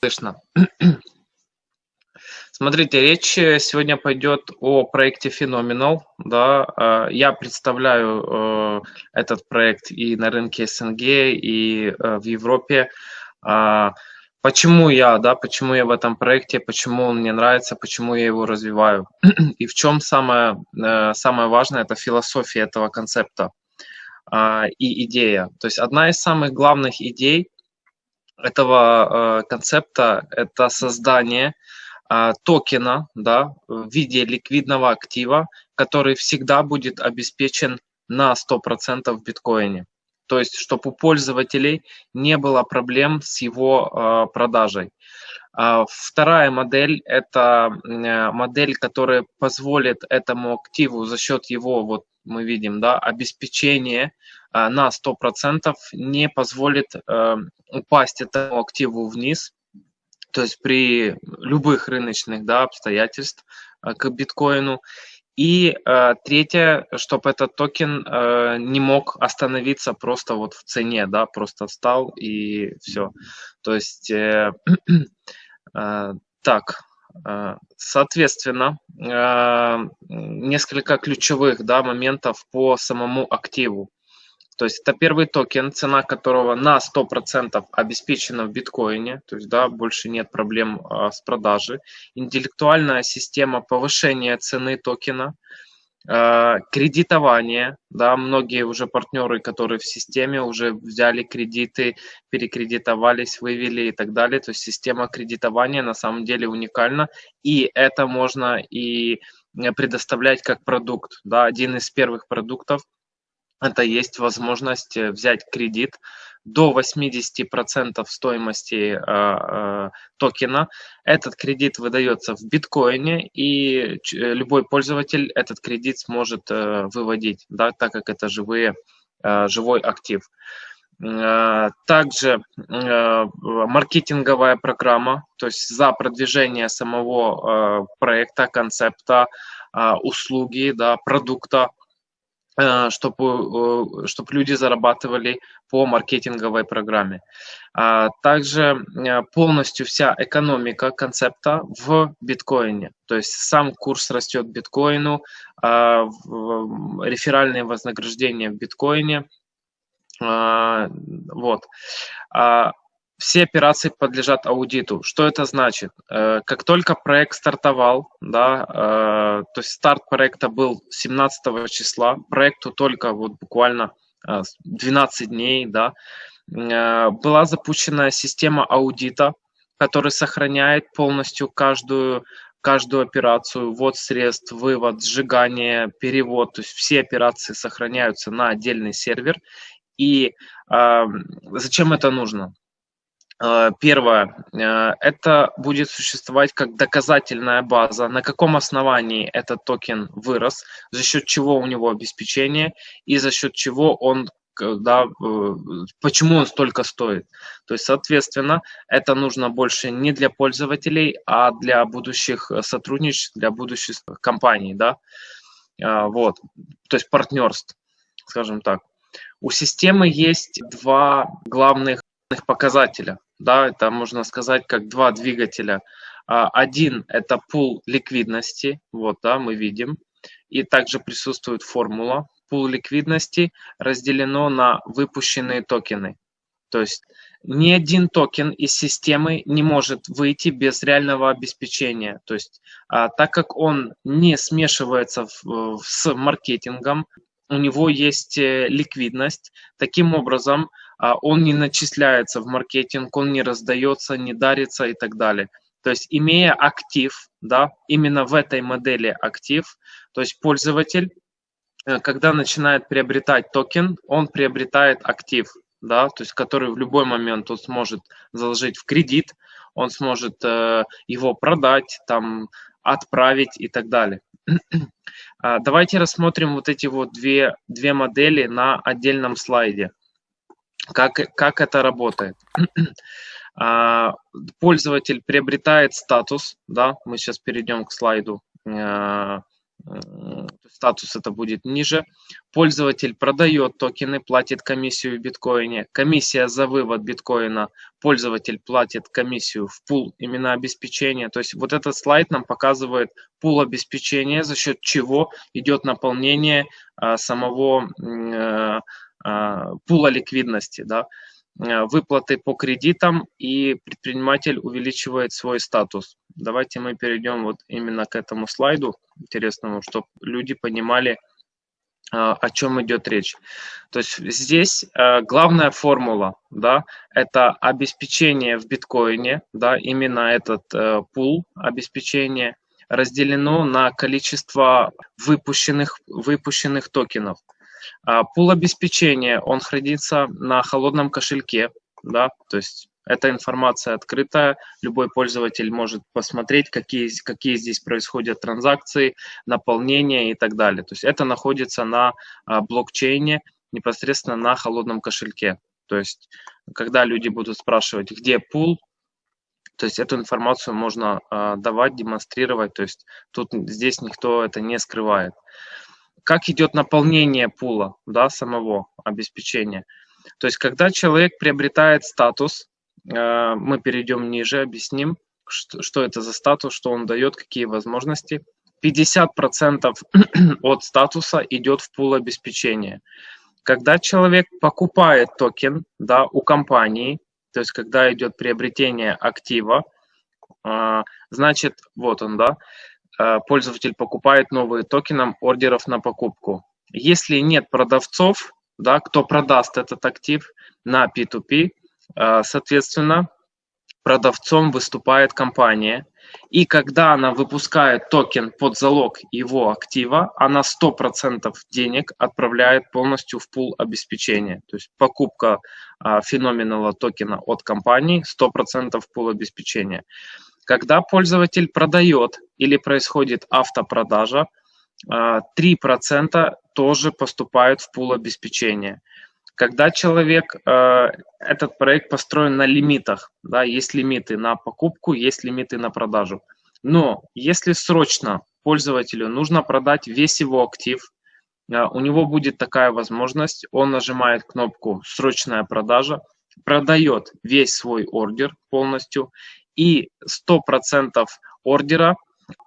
слышно. Смотрите, речь сегодня пойдет о проекте Phenomenal. Да, э, я представляю э, этот проект и на рынке СНГ, и э, в Европе. А, почему я, да, почему я в этом проекте, почему он мне нравится, почему я его развиваю. И в чем самое, самое важное, это философия этого концепта а, и идея. То есть одна из самых главных идей этого концепта – это создание а, токена да, в виде ликвидного актива, который всегда будет обеспечен на 100% в биткоине. То есть, чтобы у пользователей не было проблем с его э, продажей. А вторая модель – это э, модель, которая позволит этому активу за счет его, вот мы видим, да, обеспечения э, на 100% не позволит э, упасть этому активу вниз, то есть при любых рыночных да, обстоятельств э, к биткоину. И э, третье, чтобы этот токен э, не мог остановиться просто вот в цене, да, просто встал и все. То есть э, э, так, э, соответственно, э, несколько ключевых да, моментов по самому активу. То есть это первый токен, цена которого на 100% обеспечена в биткоине, то есть да, больше нет проблем а, с продажей. Интеллектуальная система повышения цены токена, а, кредитование, да, многие уже партнеры, которые в системе уже взяли кредиты, перекредитовались, вывели и так далее. То есть система кредитования на самом деле уникальна, и это можно и предоставлять как продукт, да, один из первых продуктов – это есть возможность э, взять кредит до 80% стоимости э, э, токена. Этот кредит выдается в биткоине, и э, любой пользователь этот кредит сможет э, выводить, да, так как это живые, э, живой актив. Э, также маркетинговая программа, то есть за продвижение самого проекта, концепта, услуги, да, продукта чтобы, э, чтобы люди зарабатывали по маркетинговой программе. А также э, полностью вся экономика концепта в биткоине. То есть сам курс растет биткоину, а, реферальные вознаграждения в биткоине. А, вот. Все операции подлежат аудиту. Что это значит? Э, как только проект стартовал, да, э, то есть старт проекта был 17 числа, проекту только вот буквально 12 э, дней, да, была запущена система аудита, которая сохраняет полностью каждую каждую операцию, ввод средств, вывод, сжигание, перевод, то есть все операции сохраняются на отдельный сервер. И э, зачем это нужно? Э, первое, э, это будет существовать как доказательная база, на каком основании этот токен вырос, за счет чего у него обеспечение и за счет чего он да, э, почему он столько стоит. То есть, соответственно, это нужно больше не для пользователей, а для будущих сотрудничеств, для будущих компаний, да, вот, то есть партнерств, скажем так. У системы есть два главных показателя да, это можно сказать как два двигателя. А, один – это пул ликвидности, вот, да, мы видим, и также присутствует формула. Пул ликвидности разделено на выпущенные токены. То есть ни один токен из системы не может выйти без реального обеспечения. То есть а, так как он не смешивается в, с маркетингом, у него есть э, ликвидность. Таким образом, он не начисляется в маркетинг, он не раздается, не дарится и так далее. То есть имея актив, да, именно в этой модели актив, то есть пользователь, э, когда начинает приобретать токен, он приобретает актив, да, то есть который в любой момент он сможет заложить в кредит, он сможет э, его продать, там, отправить и так далее. А, давайте рассмотрим вот эти вот две, две модели на отдельном слайде. Как, как это работает? А, пользователь приобретает статус, да, мы сейчас перейдем к слайду, а, статус это будет ниже. Пользователь продает токены, платит комиссию в биткоине. Комиссия за вывод биткоина, пользователь платит комиссию в пул именно обеспечения. То есть вот этот слайд нам показывает пул обеспечения, за счет чего идет наполнение а, самого а, пула ликвидности. Да? Э, выплаты по кредитам, и предприниматель увеличивает свой статус. Давайте мы перейдем вот именно к этому слайду интересному, чтобы люди понимали, э, о чем идет речь. То есть здесь э, главная формула, да, это обеспечение в биткоине, да, именно этот пул обеспечения разделено на количество выпущенных, выпущенных токенов. А, пул обеспечения, он хранится на холодном кошельке, да, то есть эта информация открытая, любой пользователь может посмотреть, какие, какие здесь происходят транзакции, наполнение и так далее. То есть это находится на а, блокчейне, непосредственно на холодном кошельке. То есть когда люди будут спрашивать, где пул, то есть эту информацию можно а, давать, демонстрировать, то есть тут здесь никто это не скрывает как идет наполнение пула, да, самого обеспечения. То есть, когда человек приобретает статус, э, мы перейдем ниже, объясним, что, это за статус, что он дает, какие возможности. 50% от статуса идет в пул обеспечения. Когда человек покупает токен да, у компании, то есть когда идет приобретение актива, э, значит, вот он, да, пользователь покупает новые токены ордеров на покупку. Если нет продавцов, да, кто продаст этот актив на P2P, э, соответственно, продавцом выступает компания. И когда она выпускает токен под залог его актива, она 100% денег отправляет полностью в пул обеспечения. То есть покупка а, феноменала токена от компании 100% в пул обеспечения. Когда пользователь продает или происходит автопродажа, 3% а, тоже поступают в пул обеспечения. Когда человек, э, этот проект построен на лимитах, да, есть лимиты на покупку, есть лимиты на продажу. Но если срочно пользователю нужно продать весь его актив, э, у него будет такая возможность, он нажимает кнопку «Срочная продажа», продает весь свой ордер полностью и 100% ордера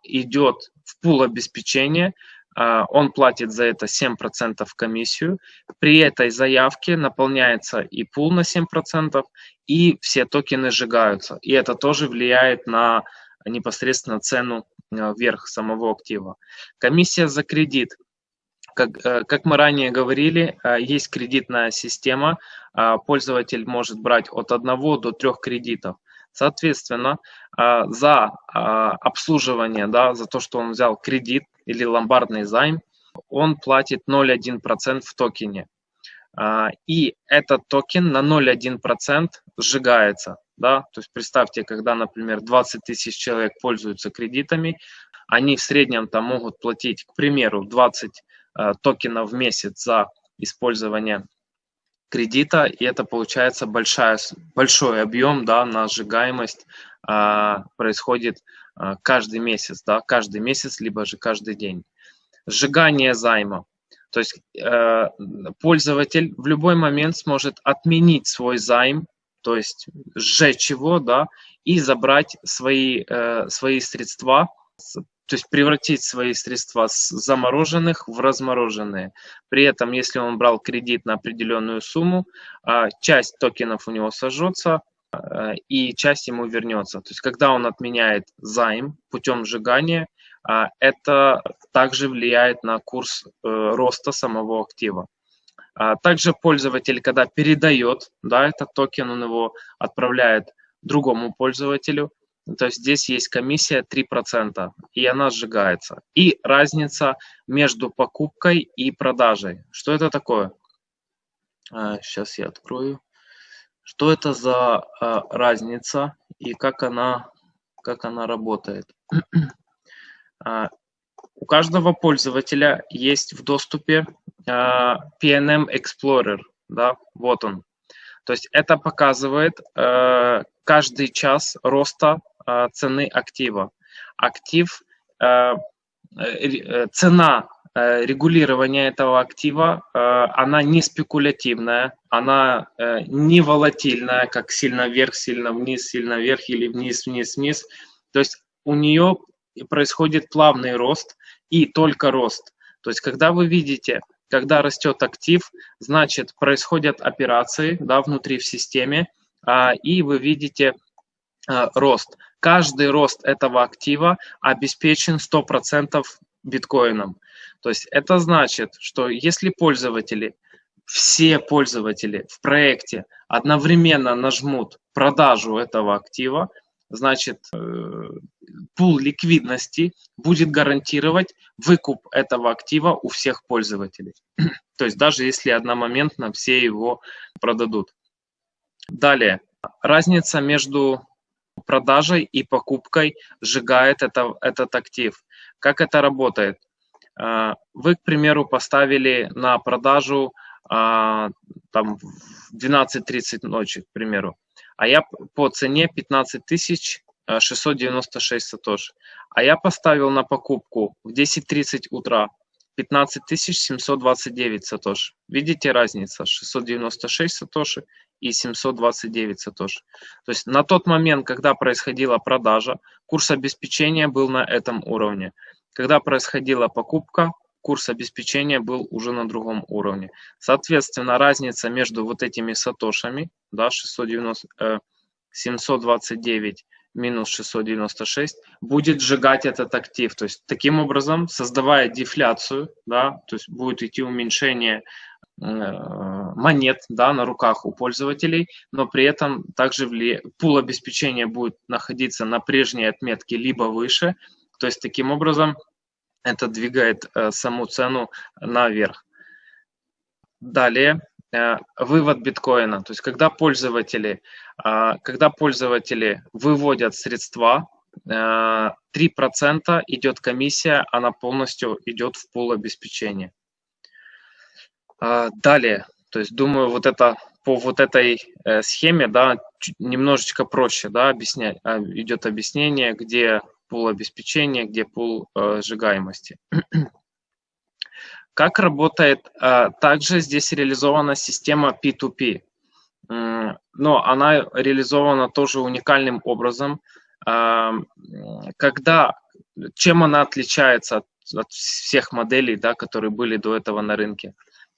идет в пул обеспечения, а, он платит за это 7% комиссию. При этой заявке наполняется и пул на 7%, и все токены сжигаются. И это тоже влияет на непосредственно цену а, вверх самого актива. Комиссия за кредит. Как, э, как мы ранее говорили, а, есть кредитная система. Пользователь может брать от 1 до 3 кредитов. Соответственно, а, за а, обслуживание, да, за то, что он взял кредит или ломбардный займ, он платит 0,1% в токене. А, и этот токен на 0,1% сжигается. Да? То есть представьте, когда, например, 20 тысяч человек пользуются кредитами, они в среднем там могут платить, к примеру, 20 токенов в месяц за использование кредита, и это получается большая, большой объем да, на сжигаемость а, происходит а, каждый месяц, да, каждый месяц, либо же каждый день. Сжигание займа. То есть э, пользователь в любой момент сможет отменить свой займ, то есть сжечь его, да, и забрать свои, э, свои средства то есть превратить свои средства с замороженных в размороженные. При этом, если он брал кредит на определенную сумму, а, часть токенов у него сожжется, а, и часть ему вернется. То есть, когда он отменяет займ путем сжигания, а, это также влияет на курс э, роста самого актива. Также пользователь, когда передает да, этот токен, он его отправляет другому пользователю, то есть здесь есть комиссия 3%, и она сжигается. И разница между покупкой и продажей. Что это такое? Сейчас а, я открою. Что это за а, разница и как она, как она работает? А, у каждого пользователя есть в доступе PNM Explorer. Да, вот он. То есть это показывает каждый час роста цены актива. Актив цена регулирования этого актива, она не спекулятивная, она не волатильная, как сильно вверх, сильно вниз, сильно вверх или вниз, вниз, вниз. То есть у нее происходит плавный рост и только рост. То есть когда вы видите, когда растет актив, значит происходят операции да, внутри в системе, а, и вы видите рост. Каждый рост этого актива обеспечен 100% биткоином. То есть это значит, что если пользователи, все пользователи в проекте одновременно нажмут продажу этого актива, значит, э, пул ликвидности будет гарантировать выкуп этого актива у всех пользователей. То есть даже если одномоментно все его продадут. Далее, разница между продажей и покупкой сжигает это, этот актив. Как это работает? Э, вы, к примеру, поставили на продажу а, там в 12.30 ночи, к примеру а я по цене 15 696 сатош. А я поставил на покупку в 10.30 утра 15 729 сатош. Видите разница? 696 сатоши и 729 сатош. То есть на тот момент, когда происходила продажа, курс обеспечения был на этом уровне. Когда происходила покупка, курс обеспечения был уже на другом уровне. Соответственно, разница между вот этими сатошами, да, 690, э, 729 минус 696, будет сжигать этот актив. То есть таким образом, создавая дефляцию, да, то есть будет идти уменьшение э, монет да, на руках у пользователей, но при этом также вли... пул обеспечения будет находиться на прежней отметке либо выше. То есть таким образом это двигает э, саму цену наверх. Далее, вывод биткоина. То есть когда пользователи, э, когда пользователи выводят средства, э, 3% идет комиссия, она полностью идет в пул обеспечения. Э, далее, то есть думаю, вот это по вот этой э, схеме, да, немножечко проще, да, объяснять, идет объяснение, где пул обеспечения, где пул э, сжигаемости. Как работает? Э, также здесь реализована система P2P, но она реализована тоже уникальным образом. Э, когда, чем она отличается от, от всех моделей, да, которые были до этого на рынке?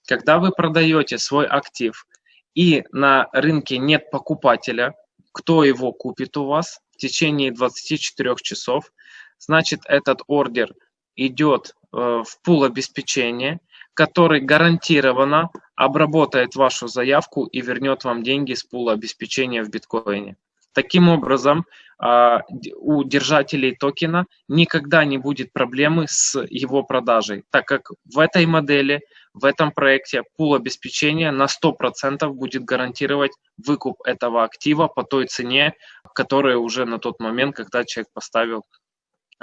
Когда вы продаете свой актив и на рынке нет покупателя, кто его купит у вас, течение 24 часов, значит этот ордер идет в пул обеспечения, который гарантированно обработает вашу заявку и вернет вам деньги с пула обеспечения в биткоине. Таким образом, а, у держателей токена никогда не будет проблемы с его продажей, так как в этой модели, в этом проекте пул обеспечения на 100% будет гарантировать выкуп этого актива по той цене, которая уже на тот момент, когда человек поставил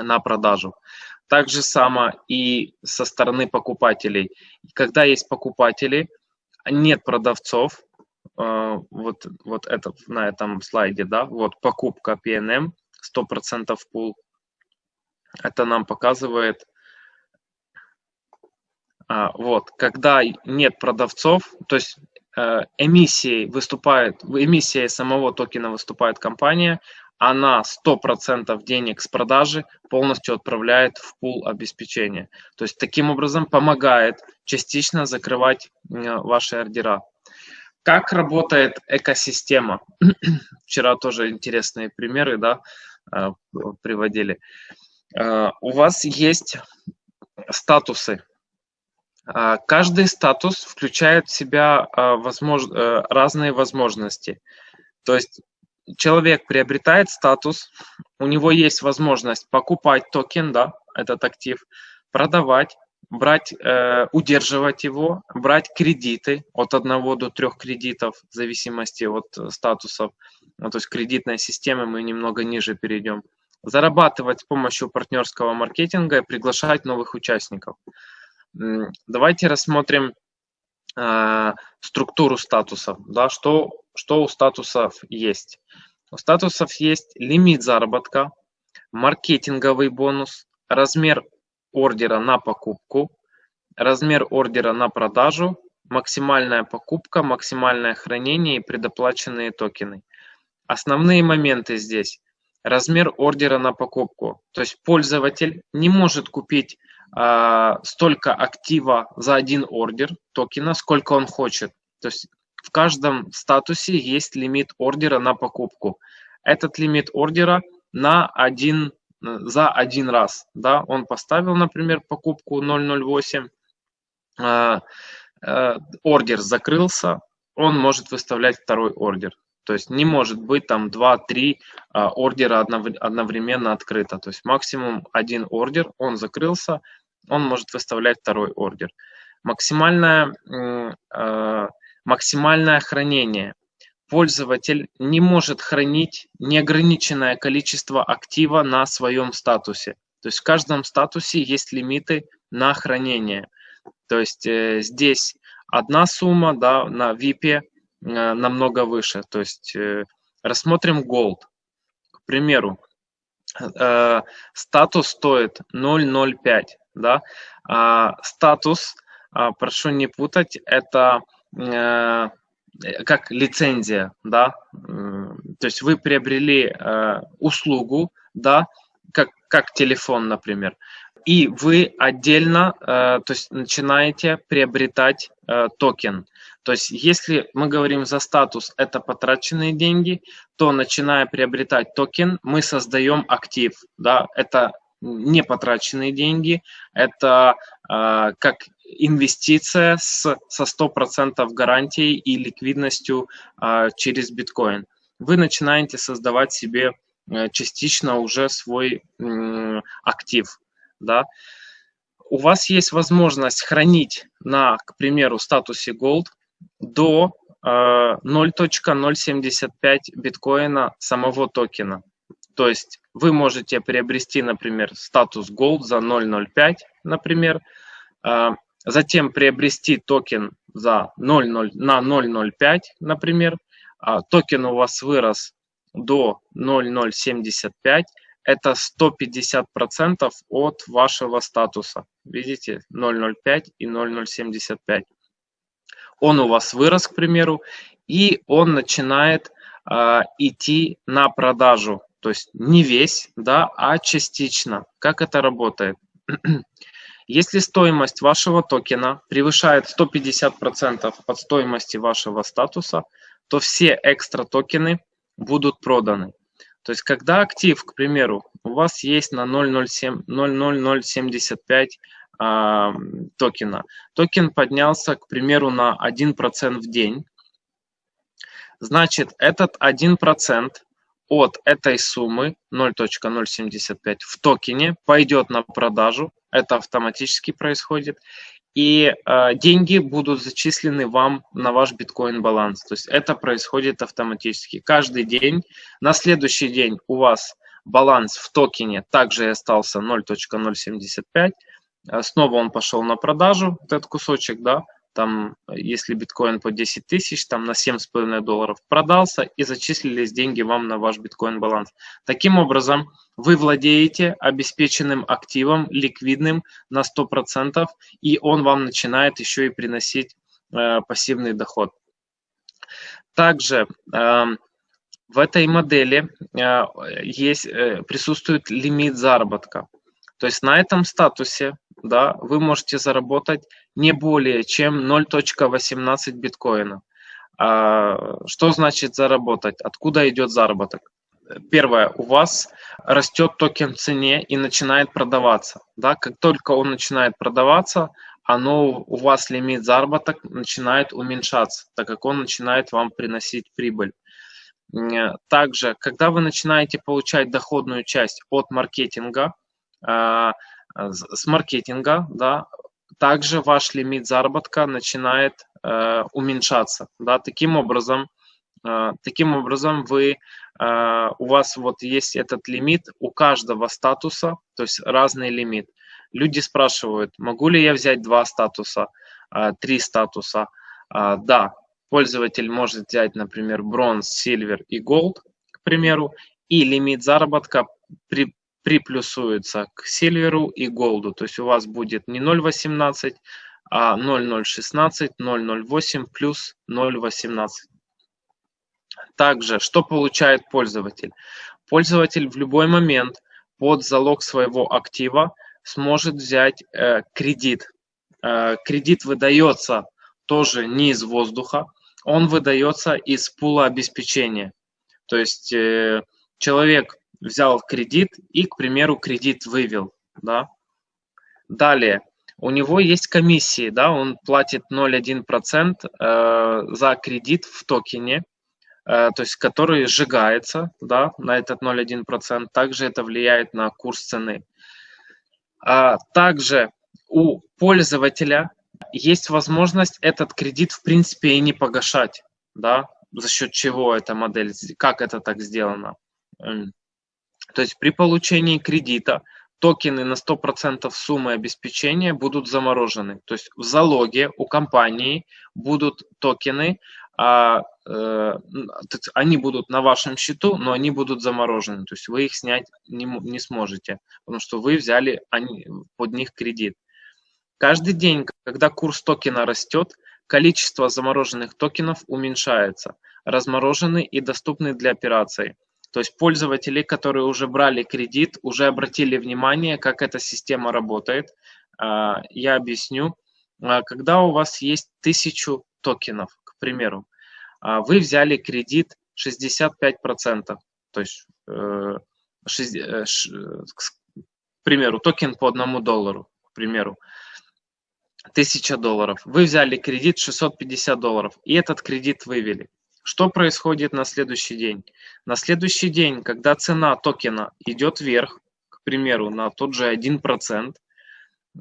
на продажу. Так же само и со стороны покупателей. Когда есть покупатели, нет продавцов, Э, вот, вот это на этом слайде, да, вот покупка PNM, 100% пул. Это нам показывает, а, вот, когда нет продавцов, то есть э, эмиссией выступает, эмиссией самого токена выступает компания, она 100% денег с продажи полностью отправляет в пул обеспечения. То есть таким образом помогает частично закрывать ваши ордера. Как работает экосистема? Вчера тоже интересные примеры да, э, приводили. Э, у вас есть статусы. Э, каждый статус включает в себя возмож... разные возможности. То есть человек приобретает статус, у него есть возможность покупать токен, да, этот актив, продавать, брать, э, удерживать его, брать кредиты от одного до трех кредитов в зависимости от э, статусов, ну, то есть кредитной системы мы немного ниже перейдем, зарабатывать с помощью партнерского маркетинга и приглашать новых участников. Давайте рассмотрим э, структуру статусов, да, что, что у статусов есть. У статусов есть лимит заработка, маркетинговый бонус, размер ордера на покупку, размер ордера на продажу, максимальная покупка, максимальное хранение и предоплаченные токены. Основные моменты здесь. Размер ордера на покупку. То есть пользователь не может купить э, столько актива за один ордер токена, сколько он хочет. То есть в каждом статусе есть лимит ордера на покупку. Этот лимит ордера на один, за один раз. Да? Он поставил, например, покупку 008, э, э, ордер закрылся, он может выставлять второй ордер. То есть не может быть там 2-3 а, ордера одновременно открыто. То есть максимум один ордер, он закрылся, он может выставлять второй ордер. Максимальное, а, максимальное хранение. Пользователь не может хранить неограниченное количество актива на своем статусе. То есть в каждом статусе есть лимиты на хранение. То есть э, здесь одна сумма да, на VIP Э, намного выше. То есть э, рассмотрим Gold. К примеру, э, статус стоит 0.05. Да? А статус, а, прошу не путать, это как лицензия, да, то есть вы приобрели услугу, да, как, как телефон, например, и вы отдельно, то есть начинаете приобретать токен. То есть если мы говорим за статус, это потраченные деньги, то начиная приобретать токен, мы создаем актив. Да? Это не потраченные деньги, это э, как инвестиция с, со 100% гарантией и ликвидностью э, через биткоин. Вы начинаете создавать себе э, частично уже свой э, актив. Да? У вас есть возможность хранить на, к примеру, статусе Gold до 0.075 э, биткоина самого токена. То есть вы можете приобрести, например, статус Gold за 0.05, например, э, затем приобрести токен за 0.0, на 0.05, например, а токен у вас вырос до 0.075, это 150% от вашего статуса. Видите, 0.05 и 0.075 он у вас вырос, к примеру, и он начинает э, идти на продажу. То есть не весь, да, а частично. Как это работает? Если стоимость вашего токена превышает 150% от стоимости вашего статуса, то все экстра токены будут проданы. То есть когда актив, к примеру, у вас есть на 0.07, 0.0075 токена. Токен поднялся, к примеру, на 1% в день. Значит, этот 1% от этой суммы 0.075 в токене пойдет на продажу. Это автоматически происходит. И э, деньги будут зачислены вам на ваш биткоин баланс. То есть это происходит автоматически. Каждый день, на следующий день у вас баланс в токене также остался 0.075. А снова он пошел на продажу, этот кусочек, да, там, если биткоин по 10 тысяч, там на 7,5 долларов продался и зачислились деньги вам на ваш биткоин баланс. Таким образом, вы владеете обеспеченным активом, ликвидным на 100%, и он вам начинает еще и приносить э, пассивный доход. Также э, в этой модели э, есть, э, присутствует лимит заработка. То есть на этом статусе да, вы можете заработать не более чем 0.18 биткоина. А, что значит заработать? Откуда идет заработок? Первое, у вас растет токен в цене и начинает продаваться. Да? Как только он начинает продаваться, оно, у вас лимит заработок начинает уменьшаться, так как он начинает вам приносить прибыль. Также, когда вы начинаете получать доходную часть от маркетинга, а, с маркетинга, да, также ваш лимит заработка начинает э, уменьшаться, да, таким образом, э, таким образом вы, э, у вас вот есть этот лимит у каждого статуса, то есть разный лимит. Люди спрашивают, могу ли я взять два статуса, э, три статуса? Э, да, пользователь может взять, например, бронз, сильвер и голд, к примеру, и лимит заработка при, приплюсуется к Silver и Gold. То есть у вас будет не 0.18, а 0.016, 0.08 плюс 0.18. Также, что получает пользователь? Пользователь в любой момент под залог своего актива сможет взять э, кредит. Э, кредит выдается тоже не из воздуха, он выдается из пула обеспечения. То есть э, человек взял кредит и, к примеру, кредит вывел. Да? Далее, у него есть комиссии, да, он платит 0,1% э, за кредит в токене, э, то есть который сжигается да, на этот 0,1%. Также это влияет на курс цены. А также у пользователя есть возможность этот кредит в принципе и не погашать, да, за счет чего эта модель, как это так сделано. То есть при получении кредита токены на 100% суммы обеспечения будут заморожены. То есть в залоге у компании будут токены, а, э, они будут на вашем счету, но они будут заморожены. То есть вы их снять не, не сможете, потому что вы взяли они, под них кредит. Каждый день, когда курс токена растет, количество замороженных токенов уменьшается. Разморожены и доступны для операций. То есть пользователи, которые уже брали кредит, уже обратили внимание, как эта система работает. А, я объясню. А, когда у вас есть тысячу токенов, к примеру, а, вы взяли кредит 65%, то есть, э, э, к примеру, токен по одному доллару, к примеру, 1000 долларов. Вы взяли кредит 650 долларов, и этот кредит вывели. Что происходит на следующий день? На следующий день, когда цена токена идет вверх, к примеру, на тот же 1%,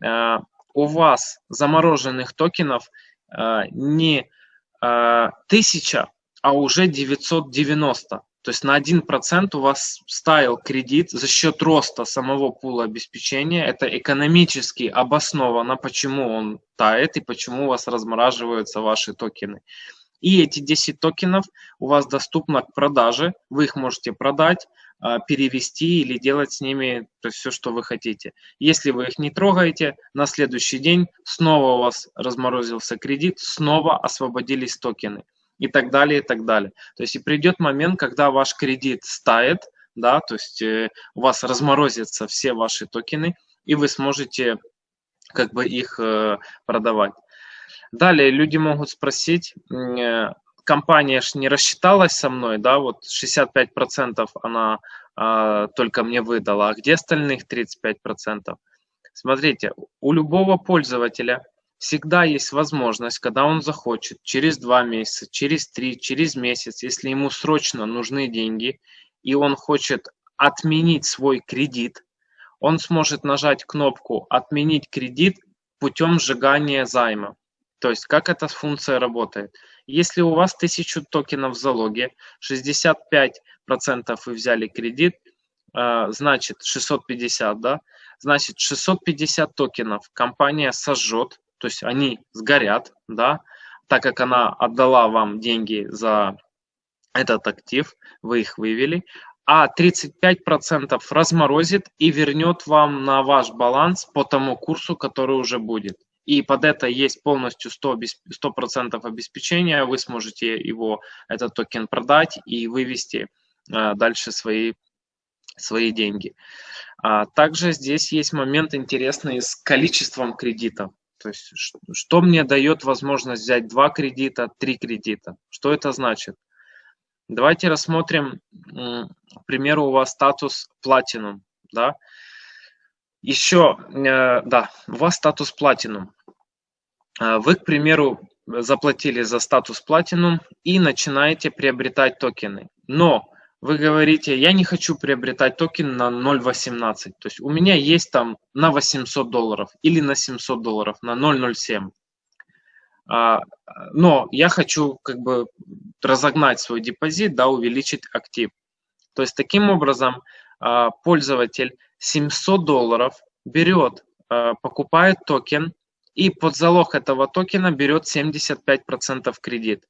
э, у вас замороженных токенов э, не 1000, э, а уже 990. То есть на 1% у вас стаял кредит за счет роста самого пула обеспечения. Это экономически обосновано, почему он тает и почему у вас размораживаются ваши токены. И эти 10 токенов у вас доступно к продаже. Вы их можете продать, а, перевести или делать с ними то есть все, что вы хотите. Если вы их не трогаете, на следующий день снова у вас разморозился кредит, снова освободились токены и так далее, и так далее. То есть и придет момент, когда ваш кредит стает, да, то есть э, у вас разморозятся все ваши токены, и вы сможете как бы их э, продавать. Далее люди могут спросить, э, компания ж не рассчиталась со мной, да, вот 65% она а, только мне выдала, а где остальных 35%? Смотрите, у любого пользователя всегда есть возможность, когда он захочет, через два месяца, через три, через месяц, если ему срочно нужны деньги, и он хочет отменить свой кредит, он сможет нажать кнопку «Отменить кредит» путем сжигания займа. То есть как эта функция работает? Если у вас 1000 токенов в залоге, 65% вы взяли кредит, э, значит 650, да? Значит 650 токенов компания сожжет, то есть они сгорят, да, так как она отдала вам деньги за этот актив, вы их вывели, а 35% разморозит и вернет вам на ваш баланс по тому курсу, который уже будет и под это есть полностью 100%, 100 обеспечения, вы сможете его, этот токен продать и вывести а, дальше свои, свои деньги. А, также здесь есть момент интересный с количеством кредитов. То есть, что мне дает возможность взять два кредита, три кредита? Что это значит? Давайте рассмотрим, к примеру, у вас статус Platinum. Да? Еще, э, да, у вас статус Platinum. А, вы, к примеру, заплатили за статус Platinum и начинаете приобретать токены. Но вы говорите, я не хочу приобретать токен на 0.18. То есть у меня есть там на 800 долларов или на 700 долларов, на 0.07. А, но я хочу как бы разогнать свой депозит, да, увеличить актив. То есть таким образом а, пользователь 700 долларов берет, покупает токен, и под залог этого токена берет 75% кредит.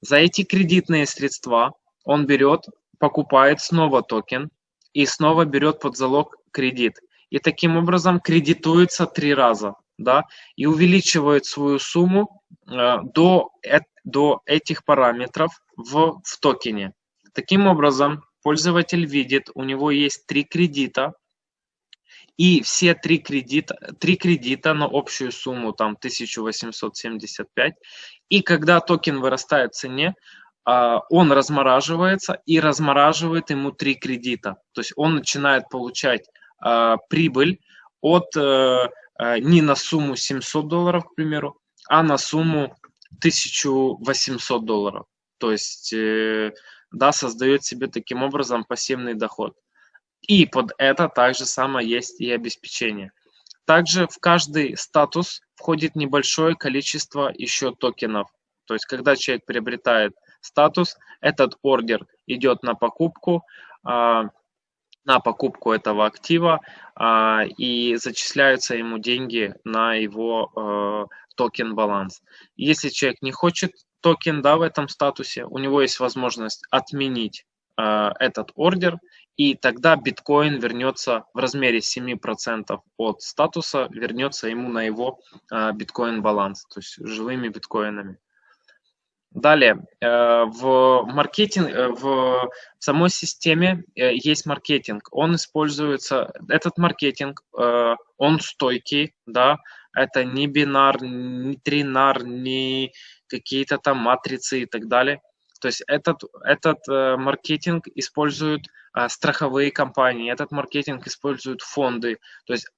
За эти кредитные средства он берет, покупает снова токен, и снова берет под залог кредит. И таким образом кредитуется три раза, да, и увеличивает свою сумму э, до, э, до этих параметров в, в токене. Таким образом, пользователь видит, у него есть три кредита, и все три кредита, три кредита на общую сумму там 1875. И когда токен вырастает в цене, а, он размораживается и размораживает ему три кредита. То есть он начинает получать а, прибыль от э, э, не на сумму 700 долларов, к примеру, а на сумму 1800 долларов. То есть, э, да, создает себе таким образом пассивный доход. И под это также самое есть и обеспечение. Также в каждый статус входит небольшое количество еще токенов. То есть, когда человек приобретает статус, этот ордер идет на покупку, а, на покупку этого актива а, и зачисляются ему деньги на его э, токен баланс. Если человек не хочет токен да, в этом статусе, у него есть возможность отменить этот ордер и тогда биткоин вернется в размере 7% от статуса, вернется ему на его э, биткоин баланс, то есть живыми биткоинами. Далее, э, в маркетинг, э, в самой системе э, есть маркетинг. Он используется, этот маркетинг, он стойкий, да, это не бинар, не тринар, не какие-то там матрицы и так далее. То есть этот, этот маркетинг используют страховые компании, этот маркетинг используют фонды. То есть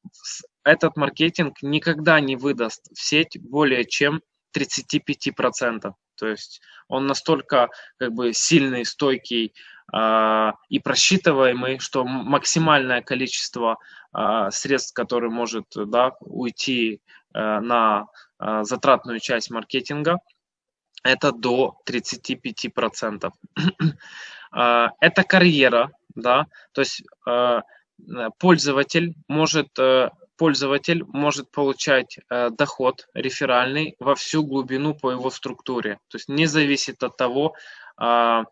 этот маркетинг никогда не выдаст в сеть более чем 35%. То есть он настолько как бы сильный, стойкий э, и просчитываемый, что максимальное количество э, средств, которые может да, уйти э, на э, затратную часть маркетинга, это до 35%. это карьера, да, то есть пользователь может пользователь может получать э, доход реферальный во всю глубину по его структуре. То есть не зависит от того, э,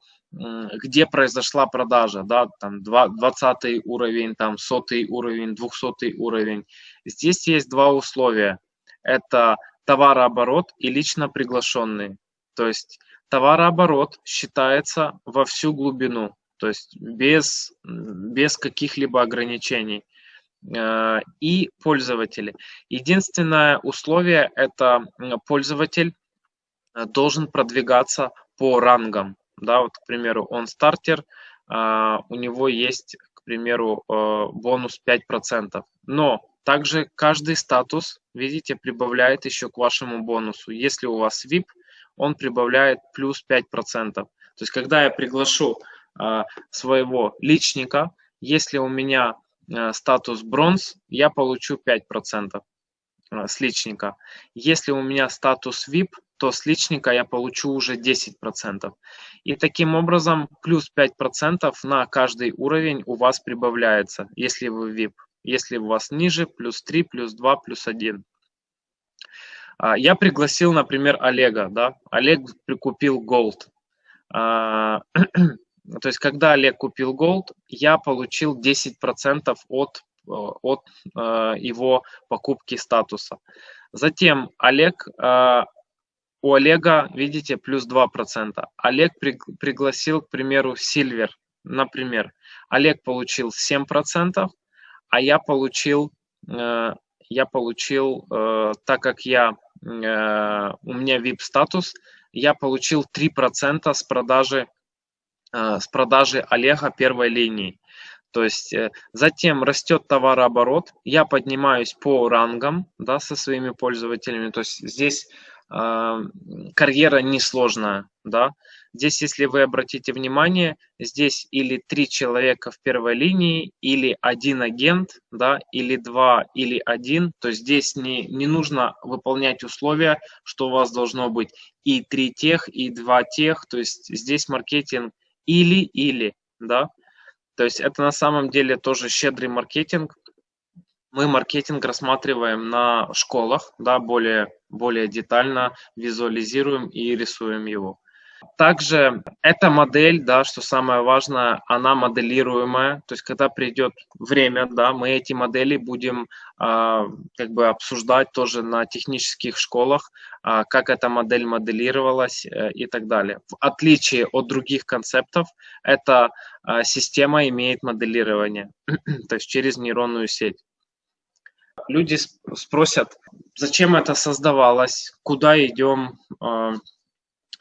где произошла продажа, да, там 20 уровень, там 100 уровень, 200 уровень. Здесь есть два условия. Это товарооборот и лично приглашенный. То есть товарооборот считается во всю глубину, то есть без, без каких-либо ограничений. Э, и пользователи. Единственное условие – это пользователь э, должен продвигаться по рангам. Да, вот, к примеру, он стартер, э, у него есть, к примеру, бонус 5%. Но также каждый статус, видите, прибавляет еще к вашему бонусу. Если у вас VIP, он прибавляет плюс 5%. То есть, когда я приглашу своего личника, если у меня Э, статус бронз, я получу 5% э, с личника. Если у меня статус VIP, то с личника я получу уже 10%. И таким образом плюс 5% на каждый уровень у вас прибавляется, если вы VIP. Если у вас ниже, плюс 3, плюс 2, плюс 1. А, я пригласил, например, Олега. Да? Олег прикупил Gold. А, То есть, когда Олег купил Gold, я получил 10% от, э, от э, его покупки статуса. Затем Олег, э, у Олега, видите, плюс 2%. Олег при, пригласил, к примеру, Silver, например. Олег получил 7%, а я получил, э, я получил, э, так как я, э, у меня VIP-статус, я получил 3% с продажи Э, с продажи Олега первой линии. То есть затем растет товарооборот, я поднимаюсь по рангам да, со своими пользователями. То есть здесь э, карьера несложная. Да. Здесь, если вы обратите внимание, здесь или три человека в первой линии, или один агент, да, или два, или один. То есть здесь не, не нужно выполнять условия, что у вас должно быть и три тех, и два тех. То есть здесь маркетинг или-или, да. То есть это на самом деле тоже щедрый маркетинг. Мы маркетинг рассматриваем на школах, да, более, более детально визуализируем и рисуем его. Также эта модель, да, что самое важное, она моделируемая, то есть когда придет время, да, мы эти модели будем а, как бы обсуждать тоже на технических школах, а, как эта модель моделировалась а, и так далее. В отличие от других концептов, эта а, система имеет моделирование, то есть через нейронную сеть. Люди спросят, зачем это создавалось, куда идем, а,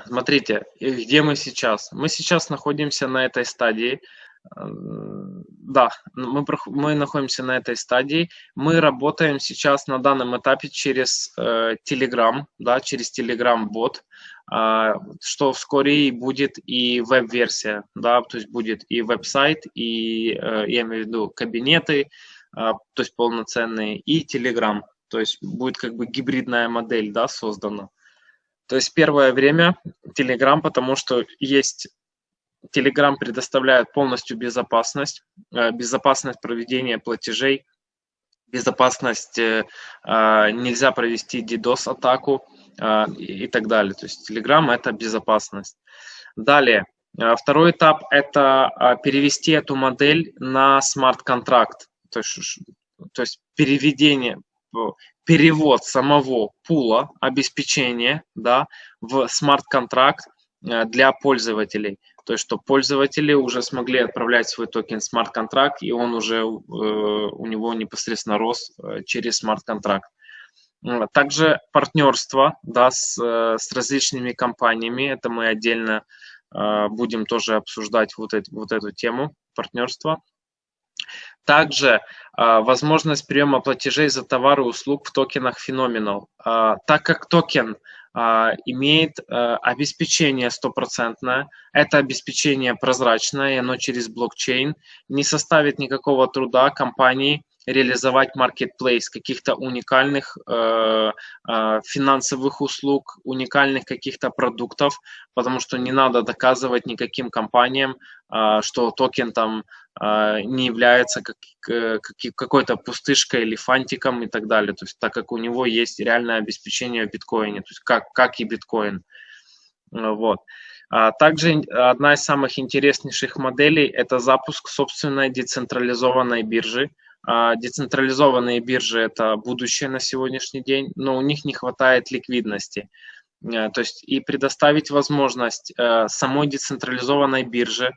Смотрите, где мы сейчас? Мы сейчас находимся на этой стадии. Да, мы, мы находимся на этой стадии. Мы работаем сейчас на данном этапе через э, Telegram, да, через Telegram-бот, э, что вскоре будет и веб-версия, да, то есть будет и веб-сайт, и, э, я имею в виду, кабинеты, э, то есть полноценные, и Telegram, то есть будет как бы гибридная модель, да, создана. То есть первое время Telegram, потому что есть Telegram предоставляет полностью безопасность, э, безопасность проведения платежей, безопасность, э, а, нельзя провести DDoS-атаку а, и так далее. То есть Telegram – это безопасность. Далее, э, второй этап – это а, перевести эту модель на смарт-контракт, то есть, то есть переведение, перевод самого пула обеспечения да, в смарт-контракт э, для пользователей. То есть, что пользователи уже смогли отправлять свой токен в смарт-контракт, и он уже э, у него непосредственно рос э, через смарт-контракт. Также партнерство да, с, с различными компаниями, это мы отдельно будем тоже обсуждать вот, эти, вот эту тему партнерства. Также а, возможность приема платежей за товары и услуг в токенах Phenomenal. А, так как токен а, имеет обеспечение стопроцентное, это обеспечение прозрачное, и оно через блокчейн, не составит никакого труда компании реализовать marketplace каких-то уникальных э, э, финансовых услуг, уникальных каких-то продуктов, потому что не надо доказывать никаким компаниям, э, что токен там э, не является как, как, какой-то пустышкой или фантиком и так далее, то есть так как у него есть реальное обеспечение биткоине, то есть как, как и биткоин. Вот. А также одна из самых интереснейших моделей – это запуск собственной децентрализованной биржи, децентрализованные биржи – это будущее на сегодняшний день, но у них не хватает ликвидности. Э, то есть и предоставить возможность э, самой децентрализованной бирже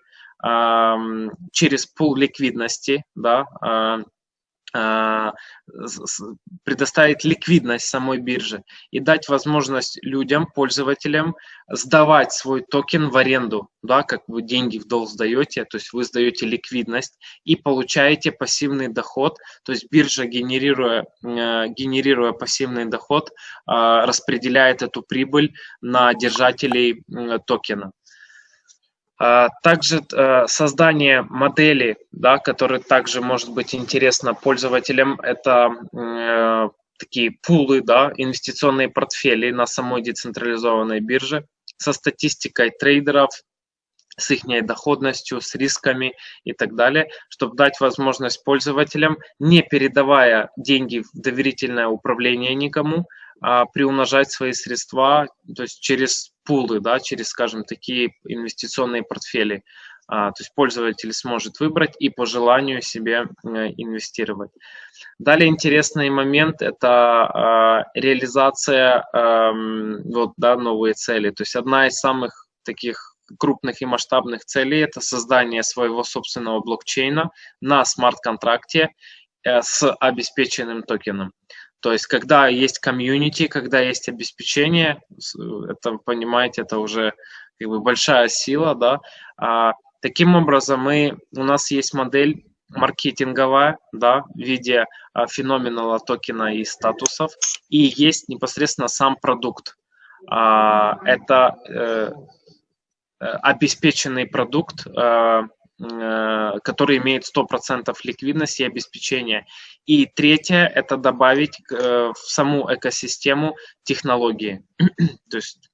через пул ликвидности, да, а, а, предоставить ликвидность самой бирже и дать возможность людям, пользователям сдавать свой токен в аренду, да, как вы деньги в долг сдаете, то есть вы сдаете ликвидность и получаете пассивный доход, то есть биржа, генерируя, э, генерируя пассивный доход, а, распределяет эту прибыль на держателей токена. А, также э, создание модели, да, который также может быть интересно пользователям, это э, такие пулы, да, инвестиционные портфели на самой децентрализованной бирже со статистикой трейдеров, с их доходностью, с рисками и так далее, чтобы дать возможность пользователям, не передавая деньги в доверительное управление никому, а, приумножать свои средства, то есть через пулы, да, через, скажем, такие инвестиционные портфели. А, то есть пользователь сможет выбрать и по желанию себе э, инвестировать. Далее интересный момент – это а, реализация вот, да, новые цели. То есть одна из самых таких крупных и масштабных целей – это создание своего собственного блокчейна на смарт-контракте э, с обеспеченным токеном. То есть, когда есть комьюнити, когда есть обеспечение, это, понимаете, это уже как бы большая сила, да. А, таким образом, мы, у нас есть модель маркетинговая, да, в виде а, феноменала токена и статусов, и есть непосредственно сам продукт. А, это э, э обеспеченный продукт, э, который имеет 100% ликвидности и обеспечения. И третье – это добавить э, в саму экосистему технологии. То есть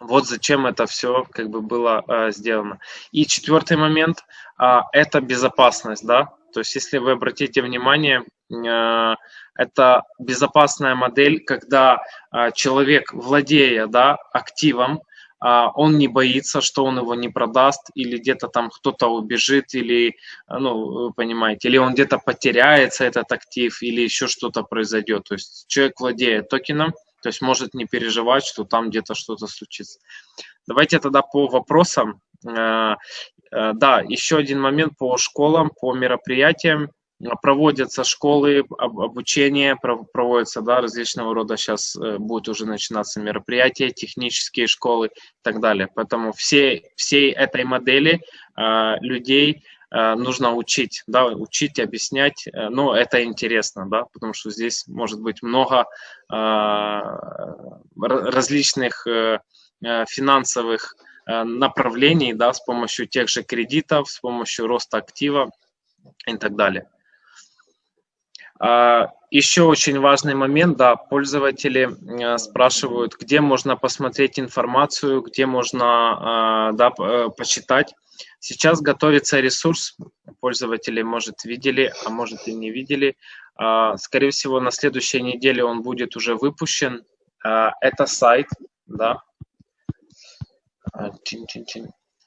вот зачем это все как бы было э, сделано. И четвертый момент э, – это безопасность. Да? То есть если вы обратите внимание, э, это безопасная модель, когда э, человек, владея да, активом, он не боится, что он его не продаст, или где-то там кто-то убежит, или, ну, вы понимаете, или он где-то потеряется, этот актив, или еще что-то произойдет. То есть человек владеет токеном, то есть может не переживать, что там где-то что-то случится. Давайте тогда по вопросам. Э, э, да, еще один момент по школам, по мероприятиям проводятся школы, обучение проводятся, да, различного рода сейчас э, будет уже начинаться мероприятия, технические школы и так далее. Поэтому все, всей этой модели э, людей э, нужно учить, да, учить, объяснять, э, но это интересно, да, потому что здесь может быть много различных э, финансовых направлений, да, с помощью тех же кредитов, с помощью роста актива и так далее. А, Еще очень важный момент, да, пользователи э, спрашивают, где можно посмотреть информацию, где можно а, да, э, почитать. Сейчас готовится ресурс, пользователи, может, видели, а может и не видели. А, скорее всего, на следующей неделе он будет уже выпущен. Это сайт, да.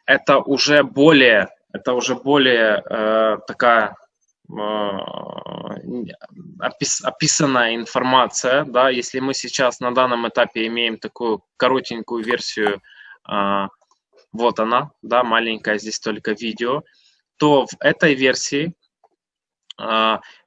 Это уже более, это уже более э, такая описанная информация, да, если мы сейчас на данном этапе имеем такую коротенькую версию, э, вот она, да, маленькая, здесь только видео, то в этой версии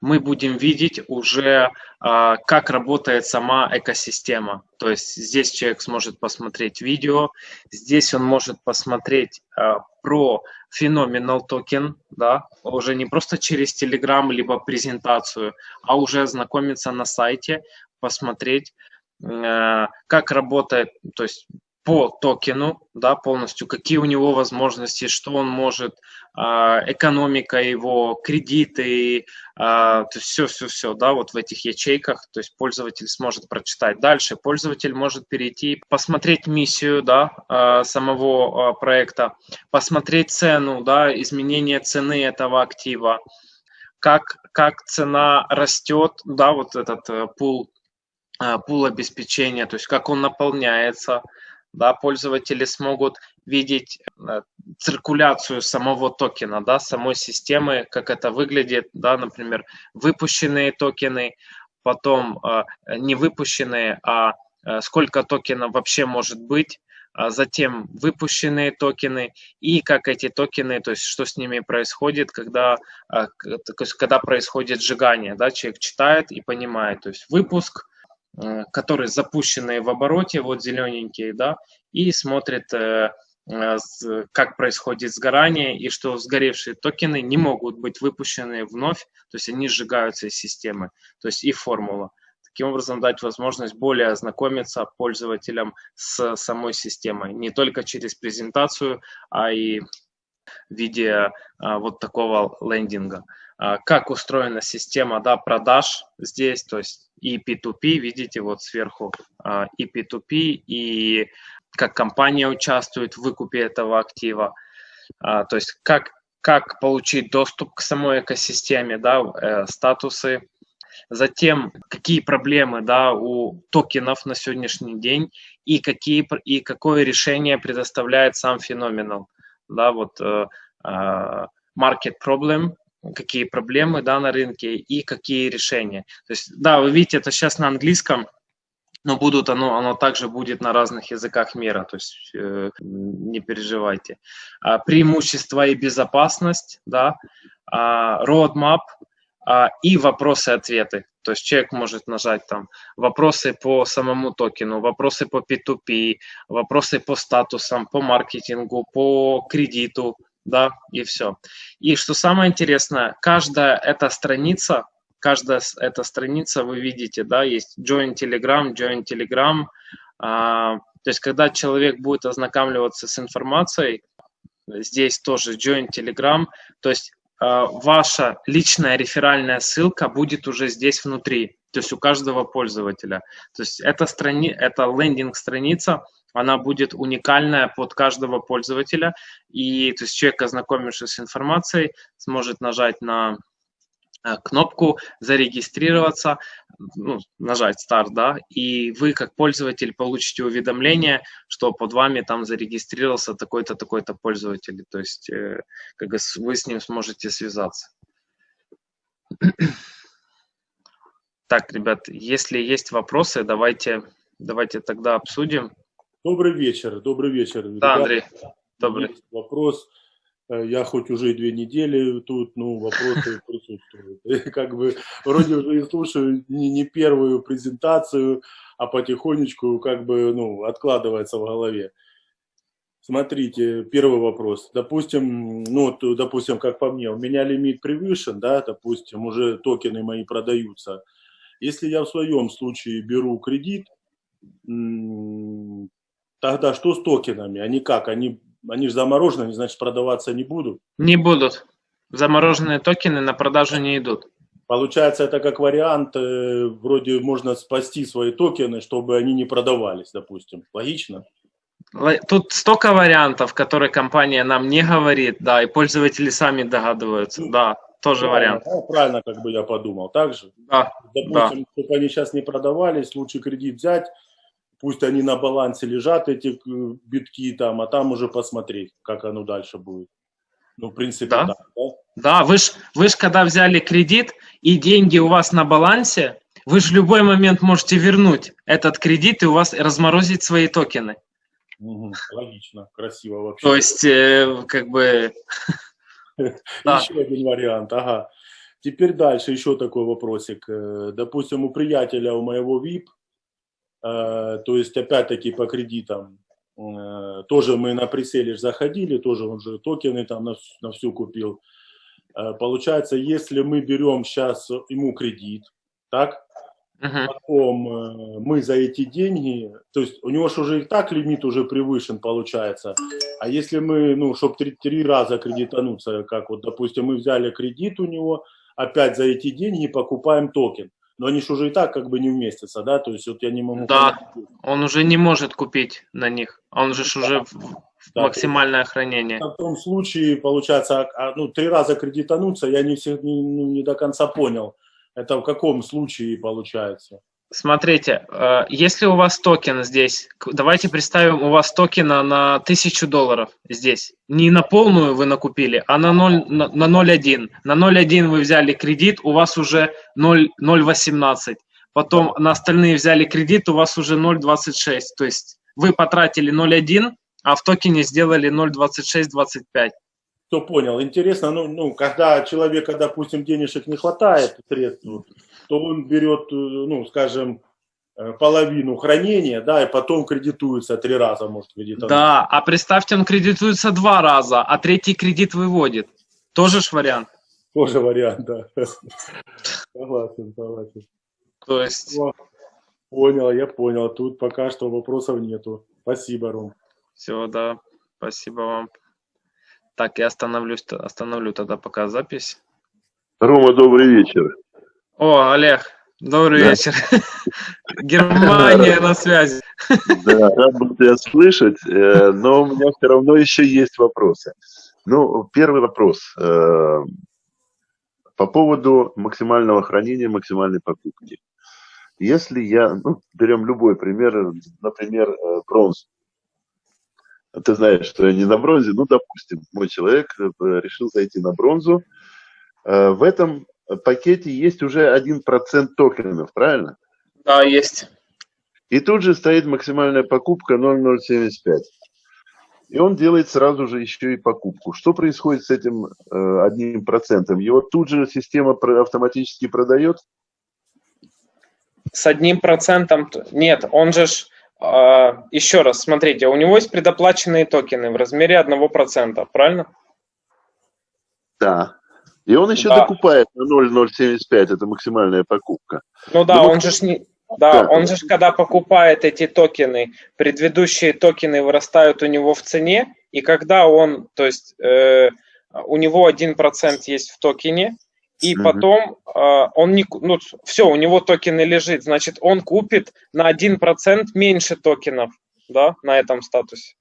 мы будем видеть уже, э, как работает сама экосистема. То есть здесь человек сможет посмотреть видео, здесь он может посмотреть э, про феноменал токен, да, уже не просто через Telegram либо презентацию, а уже ознакомиться на сайте, посмотреть, как работает, то есть по токену, да, полностью, какие у него возможности, что он может, а, экономика его, кредиты, а, то есть все-все-все, да, вот в этих ячейках, то есть пользователь сможет прочитать. Дальше пользователь может перейти, посмотреть миссию, да, а, самого проекта, посмотреть цену, да, изменение цены этого актива, как, как цена растет, да, вот этот э, пул, пул обеспечения, то есть как он наполняется, да, пользователи смогут видеть э, циркуляцию самого токена, да, самой системы, как это выглядит, да, например, выпущенные токены, потом э, не выпущенные, а э, сколько токенов вообще может быть, а затем выпущенные токены и как эти токены, то есть что с ними происходит, когда, то есть, когда происходит сжигание, да, человек читает и понимает, то есть выпуск, которые запущены в обороте, вот зелененькие, да, и смотрит, э, э, как происходит сгорание, и что сгоревшие токены не могут быть выпущены вновь, то есть они сжигаются из системы, то есть и формула. Таким образом, дать возможность более ознакомиться пользователям с самой системой, не только через презентацию, а и в виде вот такого лендинга. А, как устроена система да, продаж здесь, то есть и P2P, видите, вот сверху а, и P2P, и как компания участвует в выкупе этого актива, а, то есть как, как получить доступ к самой экосистеме, да, э, статусы, затем какие проблемы да, у токенов на сегодняшний день и, какие, и какое решение предоставляет сам феноменал. Да, вот, uh, market problem, какие проблемы да, на рынке и какие решения. То есть, да, вы видите, это сейчас на английском, но будут оно, оно также будет на разных языках мира, то есть э, не переживайте. А, преимущества и безопасность, да, а, roadmap а, и вопросы-ответы. То есть человек может нажать там вопросы по самому токену, вопросы по P2P, вопросы по статусам, по маркетингу, по кредиту, да, и все. И что самое интересное, каждая эта страница, каждая эта страница, вы видите, да, есть Join Telegram, Join Telegram, а, то есть когда человек будет ознакомливаться с информацией, здесь тоже Join Telegram, то есть а, ваша личная реферальная ссылка будет уже здесь внутри, то есть у каждого пользователя. То есть это, страни... это лендинг-страница, она будет уникальная под каждого пользователя, и то есть человек, ознакомившись с информацией, сможет нажать на Э, кнопку зарегистрироваться, ну, нажать старт, да, и вы как пользователь получите уведомление, что под вами там зарегистрировался такой-то, такой-то пользователь, то есть э, как вы с ним сможете связаться. Так, ребят, если есть вопросы, давайте, давайте тогда обсудим. Добрый вечер, добрый вечер. Да, Андрей, добрый. Вопрос Э, я хоть уже две недели тут, ну, вопросы присутствуют. И как бы вроде уже и слушаю не, не первую презентацию, а потихонечку как бы, ну, откладывается в голове. Смотрите, первый вопрос. Допустим, ну, допустим, как по мне, у меня лимит превышен, да, допустим, уже токены мои продаются. Если я в своем случае беру кредит, тогда что с токенами? Они как? Они они же заморожены, они, значит, продаваться не будут? Не будут. Замороженные токены на продажу не идут. Получается, это как вариант, э, вроде можно спасти свои токены, чтобы они не продавались, допустим. Логично? Тут столько вариантов, которые компания нам не говорит, да, и пользователи сами догадываются, да, тоже правильно, вариант. Да, правильно, как бы я подумал, так же? Да, Допустим, да. чтобы они сейчас не продавались, лучше кредит взять, пусть они на балансе лежат, эти э, битки там, а там уже посмотреть, как оно дальше будет. Ну, в принципе, да. Да, да? да вы ж, вы ж когда взяли кредит, и деньги у вас на балансе, вы же в любой момент можете вернуть этот кредит и у вас разморозить свои токены. Угу, логично, красиво вообще. То есть, э, как бы... Еще один вариант, ага. Теперь дальше еще такой вопросик. Э, допустим, у приятеля, у моего VIP, то есть, опять-таки, по кредитам э, тоже мы на преселе заходили, тоже он же токены там на, на всю купил. Э, получается, если мы берем сейчас ему кредит, так, uh-huh. потом мы за эти деньги, то есть у него же уже и так лимит уже превышен получается, а если мы, ну, чтобы три, три раза кредитануться, как вот, допустим, мы взяли кредит у него, опять за эти деньги покупаем токен, но они же уже и так как бы не вместятся, да, то есть вот я не могу... Да, он уже не может купить на них, он же да. уже да, максимальное хранение. В том случае, получается, а, а, ну, три раза кредитануться, я не, все, не, не до конца понял, это в каком случае получается? Смотрите, э, если у вас токен здесь, давайте представим, у вас токена на 1000 долларов здесь. Не на полную вы накупили, а на 0,1. На, на 0,1 на 0,1 вы взяли кредит, у вас уже 0,18. Потом на остальные взяли кредит, у вас уже 0,26. То есть вы потратили 0,1, а в токене сделали 0,2625. Кто понял? Интересно, ну, ну, когда человека, допустим, денежек не хватает, средств, то он берет, э, ну, скажем, э, половину хранения, да, и потом кредитуется три раза, может, кредитовать. Да, а представьте, он кредитуется два раза, а третий кредит выводит. Тоже ж вариант. Тоже вариант, да. Согласен, согласен. То есть... Понял, я понял. Тут пока что вопросов нету. Спасибо, Ром. Все, да. Спасибо вам. Так, я остановлюсь, остановлю тогда пока запись. Рома, добрый вечер. О, Олег, добрый да. вечер. Германия на связи. Да, рад был тебя слышать, э, но у меня все равно еще есть вопросы. Ну, первый вопрос. Э, по поводу максимального хранения, максимальной покупки. Если я, ну, берем любой пример, например, э, бронз. Ты знаешь, что я не на бронзе, ну, допустим, мой человек решил зайти на бронзу. В этом пакете есть уже 1% токенов, правильно? Да, есть. И тут же стоит максимальная покупка 0,075. И он делает сразу же еще и покупку. Что происходит с этим э, одним процентом? Его тут же система автоматически продает? С одним процентом нет. Он же ж, э, еще раз, смотрите, у него есть предоплаченные токены в размере одного процента, правильно? Да. И он еще да. докупает на 0,075, это максимальная покупка. Ну да, Но он же не... Да, он же когда покупает эти токены, предыдущие токены вырастают у него в цене, и когда он, то есть э, у него 1% есть в токене, и потом э, он не, ну все, у него токены лежит, значит он купит на 1% меньше токенов, да, на этом статусе.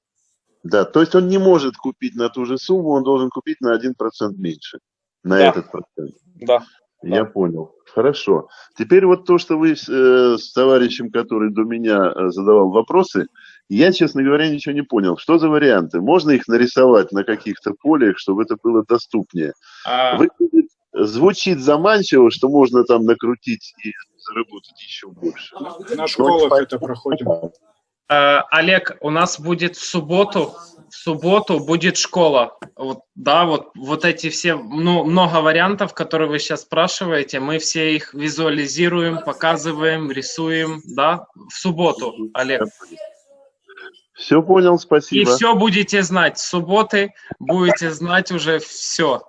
Да, то есть он не может купить на ту же сумму, он должен купить на 1% меньше на да. этот процент. Да. Я понял. Хорошо. Теперь вот то, что вы э, с товарищем, который до меня э, задавал вопросы, я, честно говоря, ничего не понял. Что за варианты? Можно их нарисовать на каких-то полях, чтобы это было доступнее? А... Выглядит, звучит заманчиво, что можно там накрутить и заработать еще больше. На школах это проходит. Э, Олег, у нас будет в субботу, в субботу будет школа. Вот, да, вот, вот эти все, ну, много вариантов, которые вы сейчас спрашиваете, мы все их визуализируем, показываем, рисуем, да, в субботу, Олег. Все понял, спасибо. И все будете знать. С субботы будете знать уже все.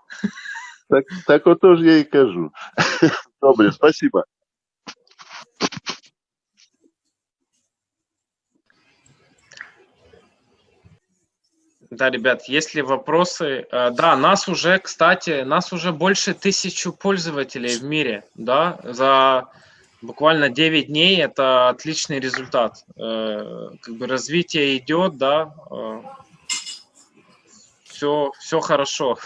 Так, так вот тоже я и кажу. Добре, спасибо. Да, ребят, есть ли вопросы? Э, да, нас уже, кстати, нас уже больше тысячи пользователей в мире, да, за буквально 9 дней это отличный результат. Э, как бы развитие идет, да, все, э, все хорошо.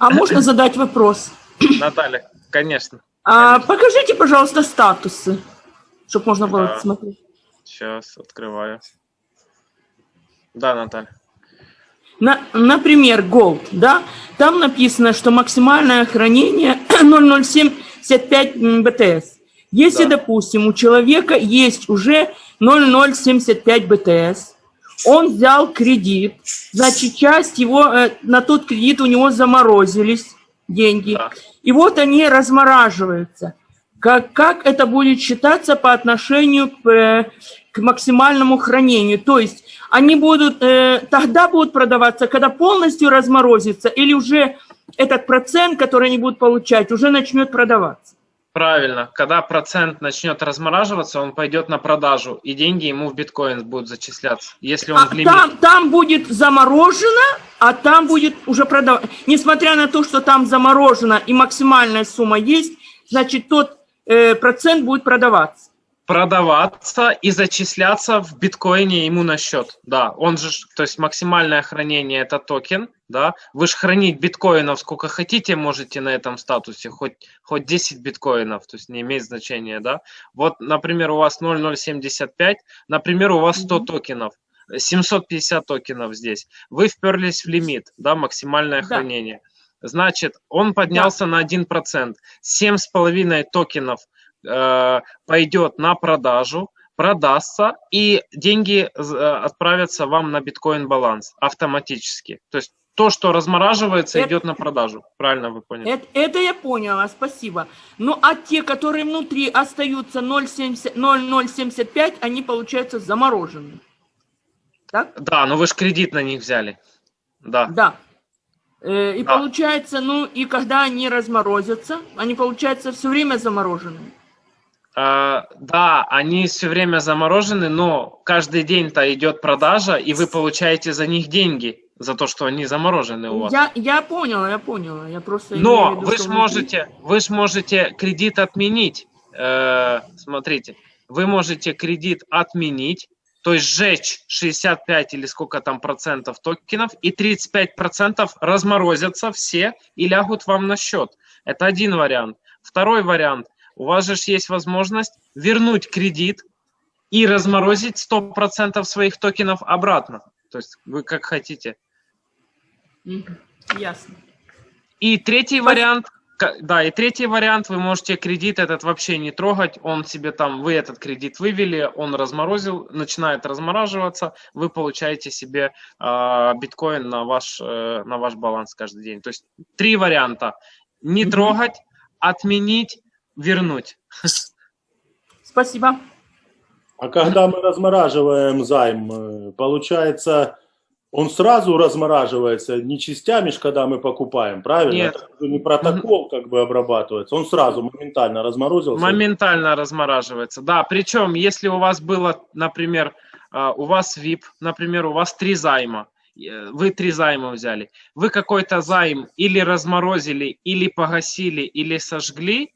А можно задать вопрос? Наталья, конечно. А, конечно. Покажите, пожалуйста, статусы, чтобы можно было да. смотреть. Сейчас открываю. Да, Наталья. На, например, Gold, да, там написано, что максимальное хранение 0,075 БТС. Если, да. допустим, у человека есть уже 0,075 БТС, он взял кредит, значит, часть его, э, на тот кредит у него заморозились деньги, да. и вот они размораживаются. Как, как это будет считаться по отношению к, э, к максимальному хранению? То есть они будут, э, тогда будут продаваться, когда полностью разморозится, или уже этот процент, который они будут получать, уже начнет продаваться? Правильно. Когда процент начнет размораживаться, он пойдет на продажу, и деньги ему в биткоин будут зачисляться, если он а в лимит. Там, там будет заморожено, а там будет уже продаваться. Несмотря на то, что там заморожено и максимальная сумма есть, значит, тот э, процент будет продаваться продаваться и зачисляться в биткоине ему на счет. Да, он же, то есть максимальное хранение это токен, да. Вы же хранить биткоинов сколько хотите можете на этом статусе, хоть, хоть 10 биткоинов, то есть не имеет значения, да. Вот, например, у вас 0,075, например, у вас 100 токенов. 750 токенов здесь. Вы вперлись в лимит, да, максимальное да. хранение. Значит, он поднялся да. на 1%. 7,5 токенов – пойдет на продажу, продастся, и деньги э, отправятся вам на биткоин баланс автоматически. То есть то, что размораживается, это, идет на продажу. Правильно вы поняли? Это, это я поняла, спасибо. Ну, а те, которые внутри остаются 0,075, они, получается, заморожены. Так? Да, но вы же кредит на них взяли. Да. Да. Э, и да. получается, ну, и когда они разморозятся, они, получается, все время замороженные. Uh, да, они все время заморожены, но каждый день-то идет продажа, и вы получаете за них деньги, за то, что они заморожены у вас. Я, я поняла, я поняла. Я просто но виду, вы же можете, вы ж можете кредит отменить. Э, смотрите, вы можете кредит отменить, то есть сжечь 65 или сколько там процентов токенов, и 35 процентов разморозятся все и лягут вам на счет. Это один вариант. Второй вариант – у вас же есть возможность вернуть кредит и разморозить 100% своих токенов обратно. То есть вы как хотите. Ясно. И третий вариант, да, и третий вариант, вы можете кредит этот вообще не трогать, он себе там, вы этот кредит вывели, он разморозил, начинает размораживаться, вы получаете себе э, биткоин на ваш, э, на ваш баланс каждый день. То есть три варианта. Не трогать, отменить вернуть. Спасибо. А когда мы размораживаем займ, э, получается, он сразу размораживается, не частями, когда мы покупаем, правильно? Нет. Это не протокол как бы обрабатывается, он сразу моментально разморозился? Моментально размораживается, да. Причем, если у вас было, например, э, у вас VIP, например, у вас три займа, э, вы три займа взяли, вы какой-то займ или разморозили, или погасили, или сожгли,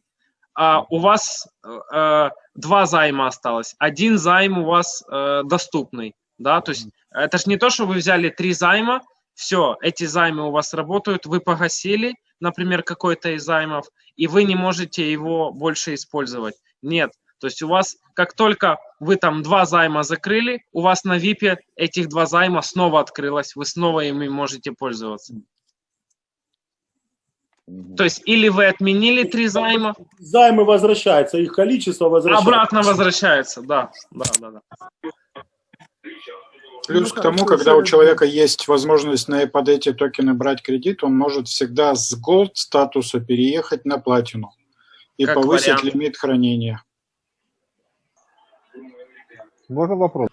а, у вас э, два займа осталось. Один займ у вас э, доступный, да, то есть это же не то, что вы взяли три займа, все, эти займы у вас работают, вы погасили, например, какой-то из займов, и вы не можете его больше использовать. Нет. То есть у вас, как только вы там два займа закрыли, у вас на VIP этих два займа снова открылось, вы снова ими можете пользоваться. То есть или вы отменили три займа, Займы возвращаются, их количество возвращается. обратно возвращается, да, да, да, да. Плюс Ну, к тому, когда у если- человека есть возможность на, под эти токены брать кредит, он может всегда с Gold статуса переехать на платину и Как повысить вариант. лимит хранения. Можно вопрос?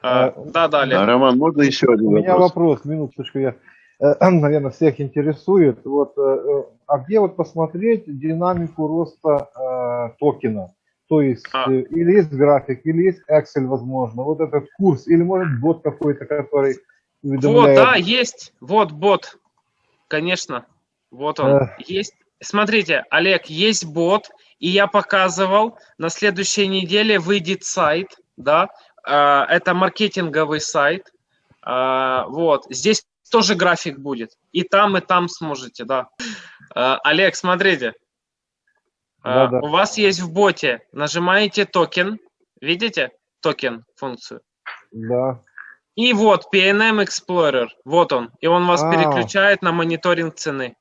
А, да, да, А, Олег. Роман, можно еще один У меня вопрос? вопрос, минуточку, я, э, наверное, всех интересует. Вот, э, э, а где вот посмотреть динамику роста э, токена? То есть, А. э, или есть график, или есть Excel, возможно, вот этот курс, или может бот какой-то, который Вот, уведомляет. да, есть. Вот бот. Конечно. Вот он. Э. Есть. Смотрите, Олег, есть бот, и я показывал, на следующей неделе выйдет сайт, да, э, это маркетинговый сайт, Э, вот, здесь тоже график будет, и там, и там сможете, да. Э, Олег, смотрите, Э, Да-да. у вас есть в боте, нажимаете токен, видите токен функцию? Да. И вот PNM Explorer, вот он, и он вас А. переключает на мониторинг цены.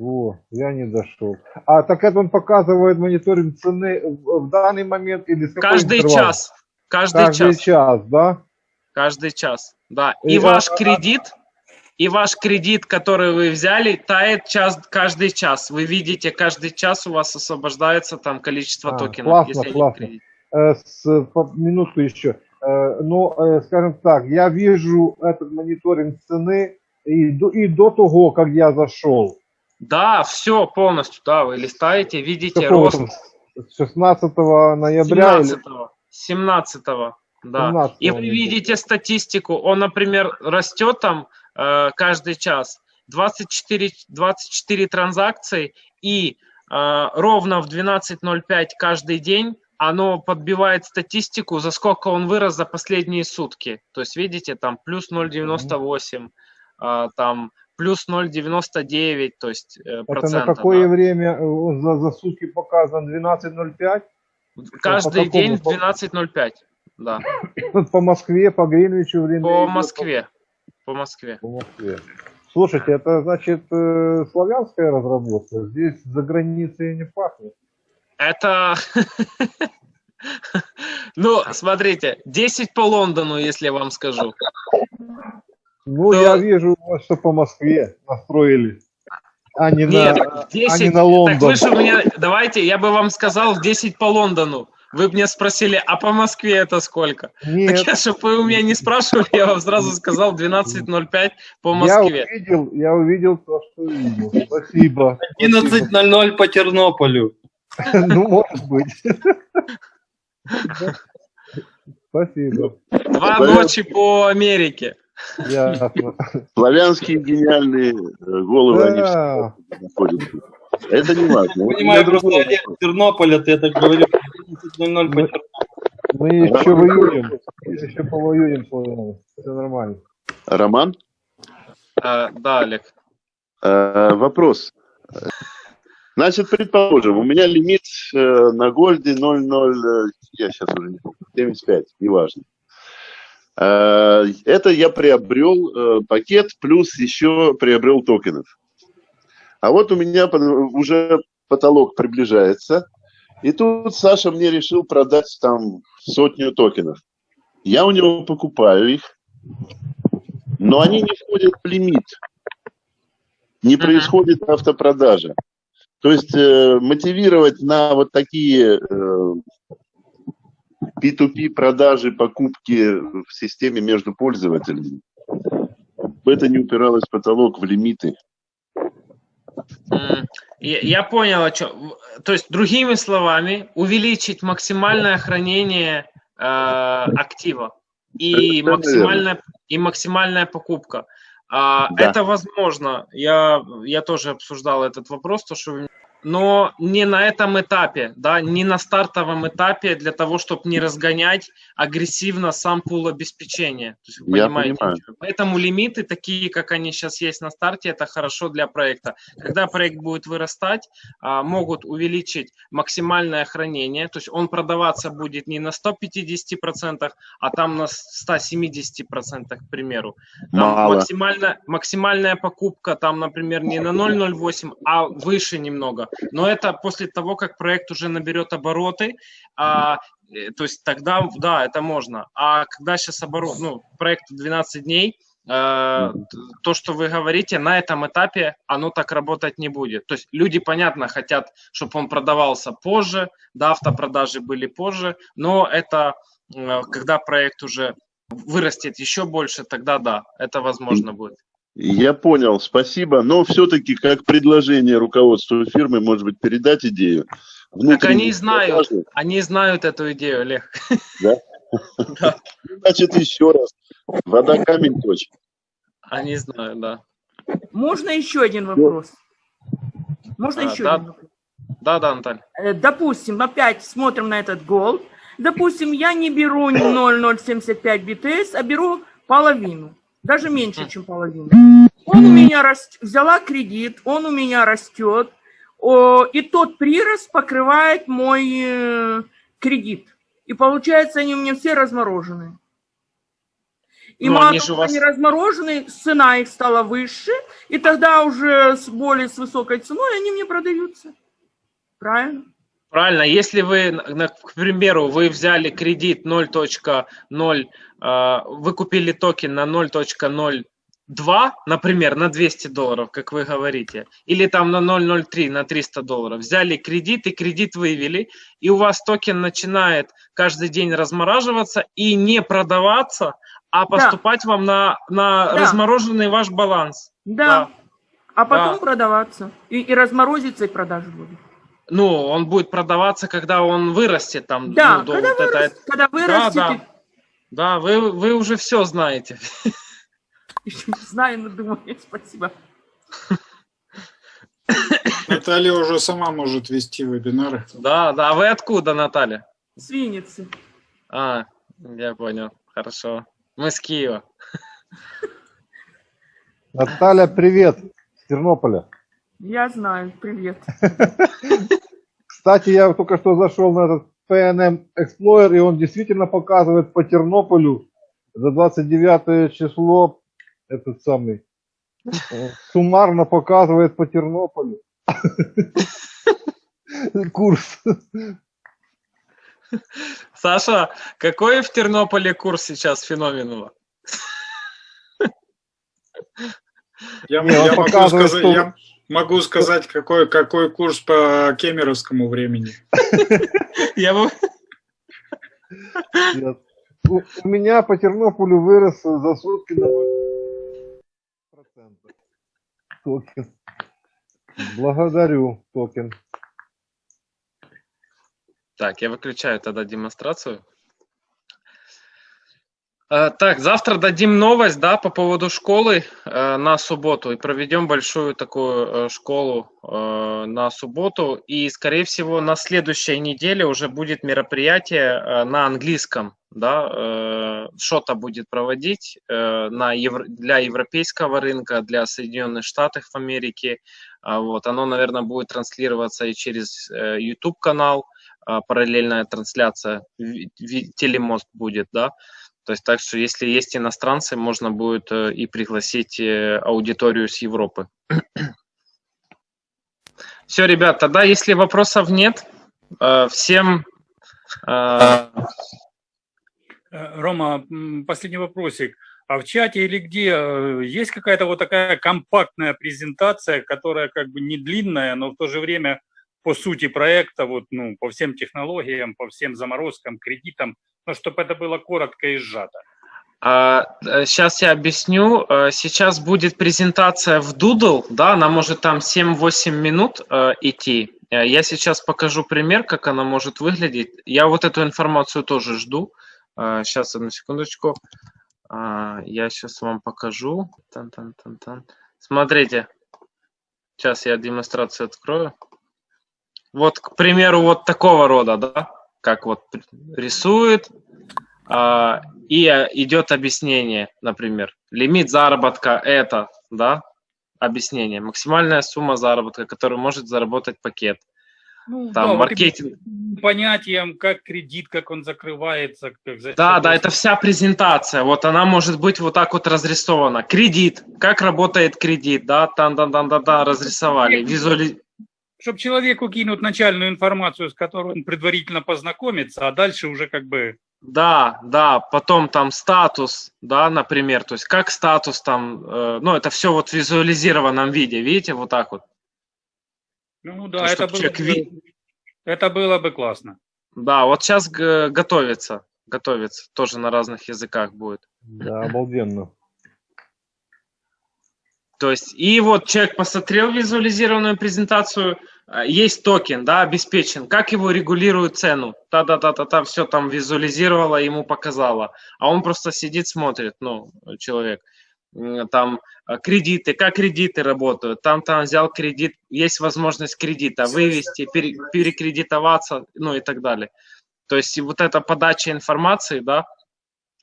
О, я не дошел. А так это он показывает мониторинг цены в, данный момент или Каждый интервал? час, каждый, Каждый час, час, да? каждый час, да. И, И а, ваш а, кредит, и ваш кредит, который вы взяли, тает час, каждый час. Вы видите, каждый час у вас освобождается там количество А, токенов. классно, если классно. Э, с, по- минутку еще. Э, ну, э, скажем так, я вижу этот мониторинг цены и до, и до того, как я зашел. Да, все полностью, да, вы листаете, видите Какого рост там, с 16 ноября или 17 17 да. 17 И вы видите статистику, он, например, растет там каждый час 24, 24 транзакции, и э, ровно в 12.05 каждый день оно подбивает статистику, за сколько он вырос за последние сутки. То есть, видите, там плюс 0,98, э, там плюс 0,99, то есть э, Это на процента. какое да. время э, за, за сутки показан 12.05? Каждый по день в какому? 12.05, да. По Москве, по Гринвичу время. По Москве. По Москве. По Москве. Слушайте, это значит э, славянская разработка. Здесь за границей не пахнет. Это... Ну, смотрите, 10 по Лондону, если я вам скажу. Ну, я вижу, что по Москве настроили. А не, Нет, на, в а 10... не на Так Лондон. вы же у меня... Давайте, я бы вам сказал в 10 по Лондону. Вы бы мне спросили, а по Москве это сколько? Нет, Так я, чтобы вы у меня не спрашивали, я вам сразу сказал 12.05 по я Москве. увидел, я увидел то, что увидел. Спасибо. 11.00 по Тернополю. Ну, может быть. Спасибо. Два ночи по Америке. Ясно. Славянские гениальные э, головы, они находятся. Это не важно. Понимаю, просто Олег. Тернополя, ты так говорил. 11.00 по Тернополю. Мы еще воюем. Мы еще повоюем. Все нормально. Роман, А, да, Олег. э, вопрос. Значит, предположим, у меня лимит э, на гольде 0,0, э, я сейчас уже не помню, 75, неважно. Э, Это я приобрел э, пакет, плюс еще приобрел токенов. А вот у меня под- уже потолок приближается, и тут Саша мне решил продать там сотню токенов. Я у него покупаю их, но они не входят в лимит. Не происходит автопродажа. То есть э, мотивировать на вот такие э, P2P продажи, покупки в системе между пользователями, в это не упиралось в потолок в лимиты. Я, понял, о чем. То есть, другими словами, увеличить максимальное хранение э, актива и Совершенно максимальная, и максимальная покупка. А, Да. Это возможно. Я, я тоже обсуждал этот вопрос, то, что вы- но не на этом этапе, да, не на стартовом этапе для того, чтобы не разгонять агрессивно сам пул обеспечения. То есть, вы Я понимаете, понимаю. Поэтому лимиты такие, как они сейчас есть на старте, это хорошо для проекта. Когда проект будет вырастать, а, могут увеличить максимальное хранение, то есть он продаваться будет не на 150%, а там на 170%, к примеру. Там Мало. максимально, максимальная покупка там, например, не на 0,08, а выше немного. Но это после того, как проект уже наберет обороты, а, э, то есть тогда, да, это можно. А когда сейчас оборот, ну, проект 12 дней, э, то, что вы говорите, на этом этапе оно так работать не будет. То есть люди, понятно, хотят, чтобы он продавался позже, да, автопродажи были позже, но это э, когда проект уже вырастет еще больше, тогда да, это возможно будет. Я понял, спасибо. Но все-таки как предложение руководству фирмы, может быть, передать идею. Так они знают, продажи. они знают эту идею, Олег. Значит, еще раз. Вода камень точит. Они знают, да. Можно еще один вопрос? Можно А, еще да. один вопрос? Да, да, Наталья. Э, Допустим, опять смотрим на этот Gold. Допустим, я не беру 0,075 BTS, а беру половину. Даже меньше, чем половину. Он у меня растет, взяла кредит, он у меня растет, и тот прирост покрывает мой э, кредит. И получается, они у меня все размороженные. И Ну, мало они того, вас- они размороженные, цена их стала выше, и тогда уже с более с высокой ценой они мне продаются. Правильно? Правильно, если вы, к примеру, вы взяли кредит 0.0, э, вы купили токен на 0.02, например, на 200 долларов, как вы говорите, или там на 0.03, на 300 долларов, взяли кредит и кредит вывели, и у вас токен начинает каждый день размораживаться и не продаваться, а поступать вам на, на Да. размороженный ваш баланс. Да. Да. А потом Да. продаваться. И, и разморозится, и продажи будут. Ну, он будет продаваться, когда он вырастет там. Да, ну, до когда, вот это- вырастет, когда вырастет, да. и- Да, вы, вы уже все знаете. знаю, но думаю, спасибо. Наталья уже сама может вести вебинары. Да, да. А вы откуда, Наталья? С Винницы. А, я понял. Хорошо. Мы с Киева. Наталья, привет, с Тернополя. Я знаю, привет. Кстати, я только что зашел на этот PNM Explorer, и он действительно показывает по Тернополю за 29 число этот самый э, суммарно показывает по Тернополю курс. Саша, какой в Тернополе курс сейчас феноменула? Я, Не, я могу, сказать, что- я могу сказать, какой, какой курс по кемеровскому времени. Я бы... У меня по Тернополю вырос за сутки на 0,5%. Токен. Благодарю, токен. Так, я выключаю тогда демонстрацию. Э, Так, завтра дадим новость, да, по поводу школы э, на субботу и проведем большую такую э, школу э, на субботу. И, скорее всего, на следующей неделе уже будет мероприятие э, на английском, да, э, что-то будет проводить э, на евро- для европейского рынка, для Соединенных Штатов Америки. А Вот, оно, наверное, будет транслироваться и через э, YouTube канал, а, параллельная трансляция, телемост будет, да. То есть так что если есть иностранцы, можно будет э, и пригласить э, аудиторию с Европы. Все, ребят, тогда если вопросов нет, э, всем Рома, последний вопросик. А в чате или где есть какая-то вот такая компактная презентация, которая как бы не длинная, но в то же время по сути проекта, вот, ну, по всем технологиям, по всем заморозкам, кредитам, но чтобы это было коротко и сжато. Сейчас я объясню. Э, Сейчас будет презентация в Doodle, да, она может там 7-8 минут э, идти. Э, Я сейчас покажу пример, как она может выглядеть. Я вот эту информацию тоже жду. Сейчас, одну секундочку. А, Я сейчас вам покажу. Тан-тан-тан-тан. Смотрите. Сейчас я демонстрацию открою. Вот, к примеру, вот такого рода, да, как вот рисует, а, и идет объяснение, например, лимит заработка это, да, объяснение, максимальная сумма заработка, которую может заработать пакет. Ну, Там да, маркетинг. понятием, как кредит, как он закрывается, как за Да, да, это вся презентация. Вот она может быть вот так вот разрисована. Кредит, как работает кредит, да, там, да, да, да, да, разрисовали. Визуали... Чтобы человеку кинуть начальную информацию, с которой он предварительно познакомится, а дальше уже как бы... Да, да, потом там статус, да, например, то есть как статус там, э, ну, это все вот в визуализированном виде, видите, вот так вот. Ну да, То, это было, человек бы, это было бы классно. Да, вот сейчас готовится, готовится, тоже на разных языках будет. Да, обалденно. То есть, и вот человек посмотрел визуализированную презентацию, а, есть токен, да, обеспечен, как его регулируют цену, та-та-та-та-та, все там визуализировало, ему показало, а он просто сидит, смотрит, ну, человек, там а, кредиты, как кредиты работают, там там взял кредит, есть возможность кредита вывести, пере- перекредитоваться, ну и так далее. То есть вот эта подача информации, да, э,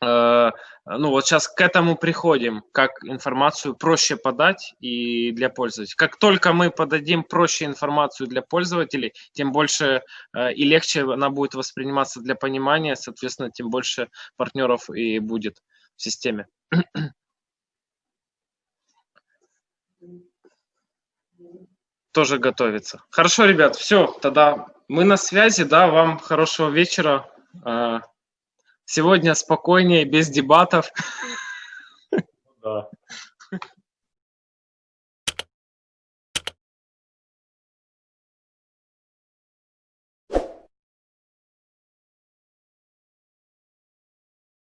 ну вот сейчас к этому приходим, как информацию проще подать и для пользователей. Как только мы подадим проще информацию для пользователей, тем больше э, и легче она будет восприниматься для понимания, соответственно, тем больше партнеров и будет в системе. Тоже готовится. Хорошо, ребят, все, тогда мы на связи, да, вам хорошего вечера. Сегодня спокойнее, без дебатов. Да.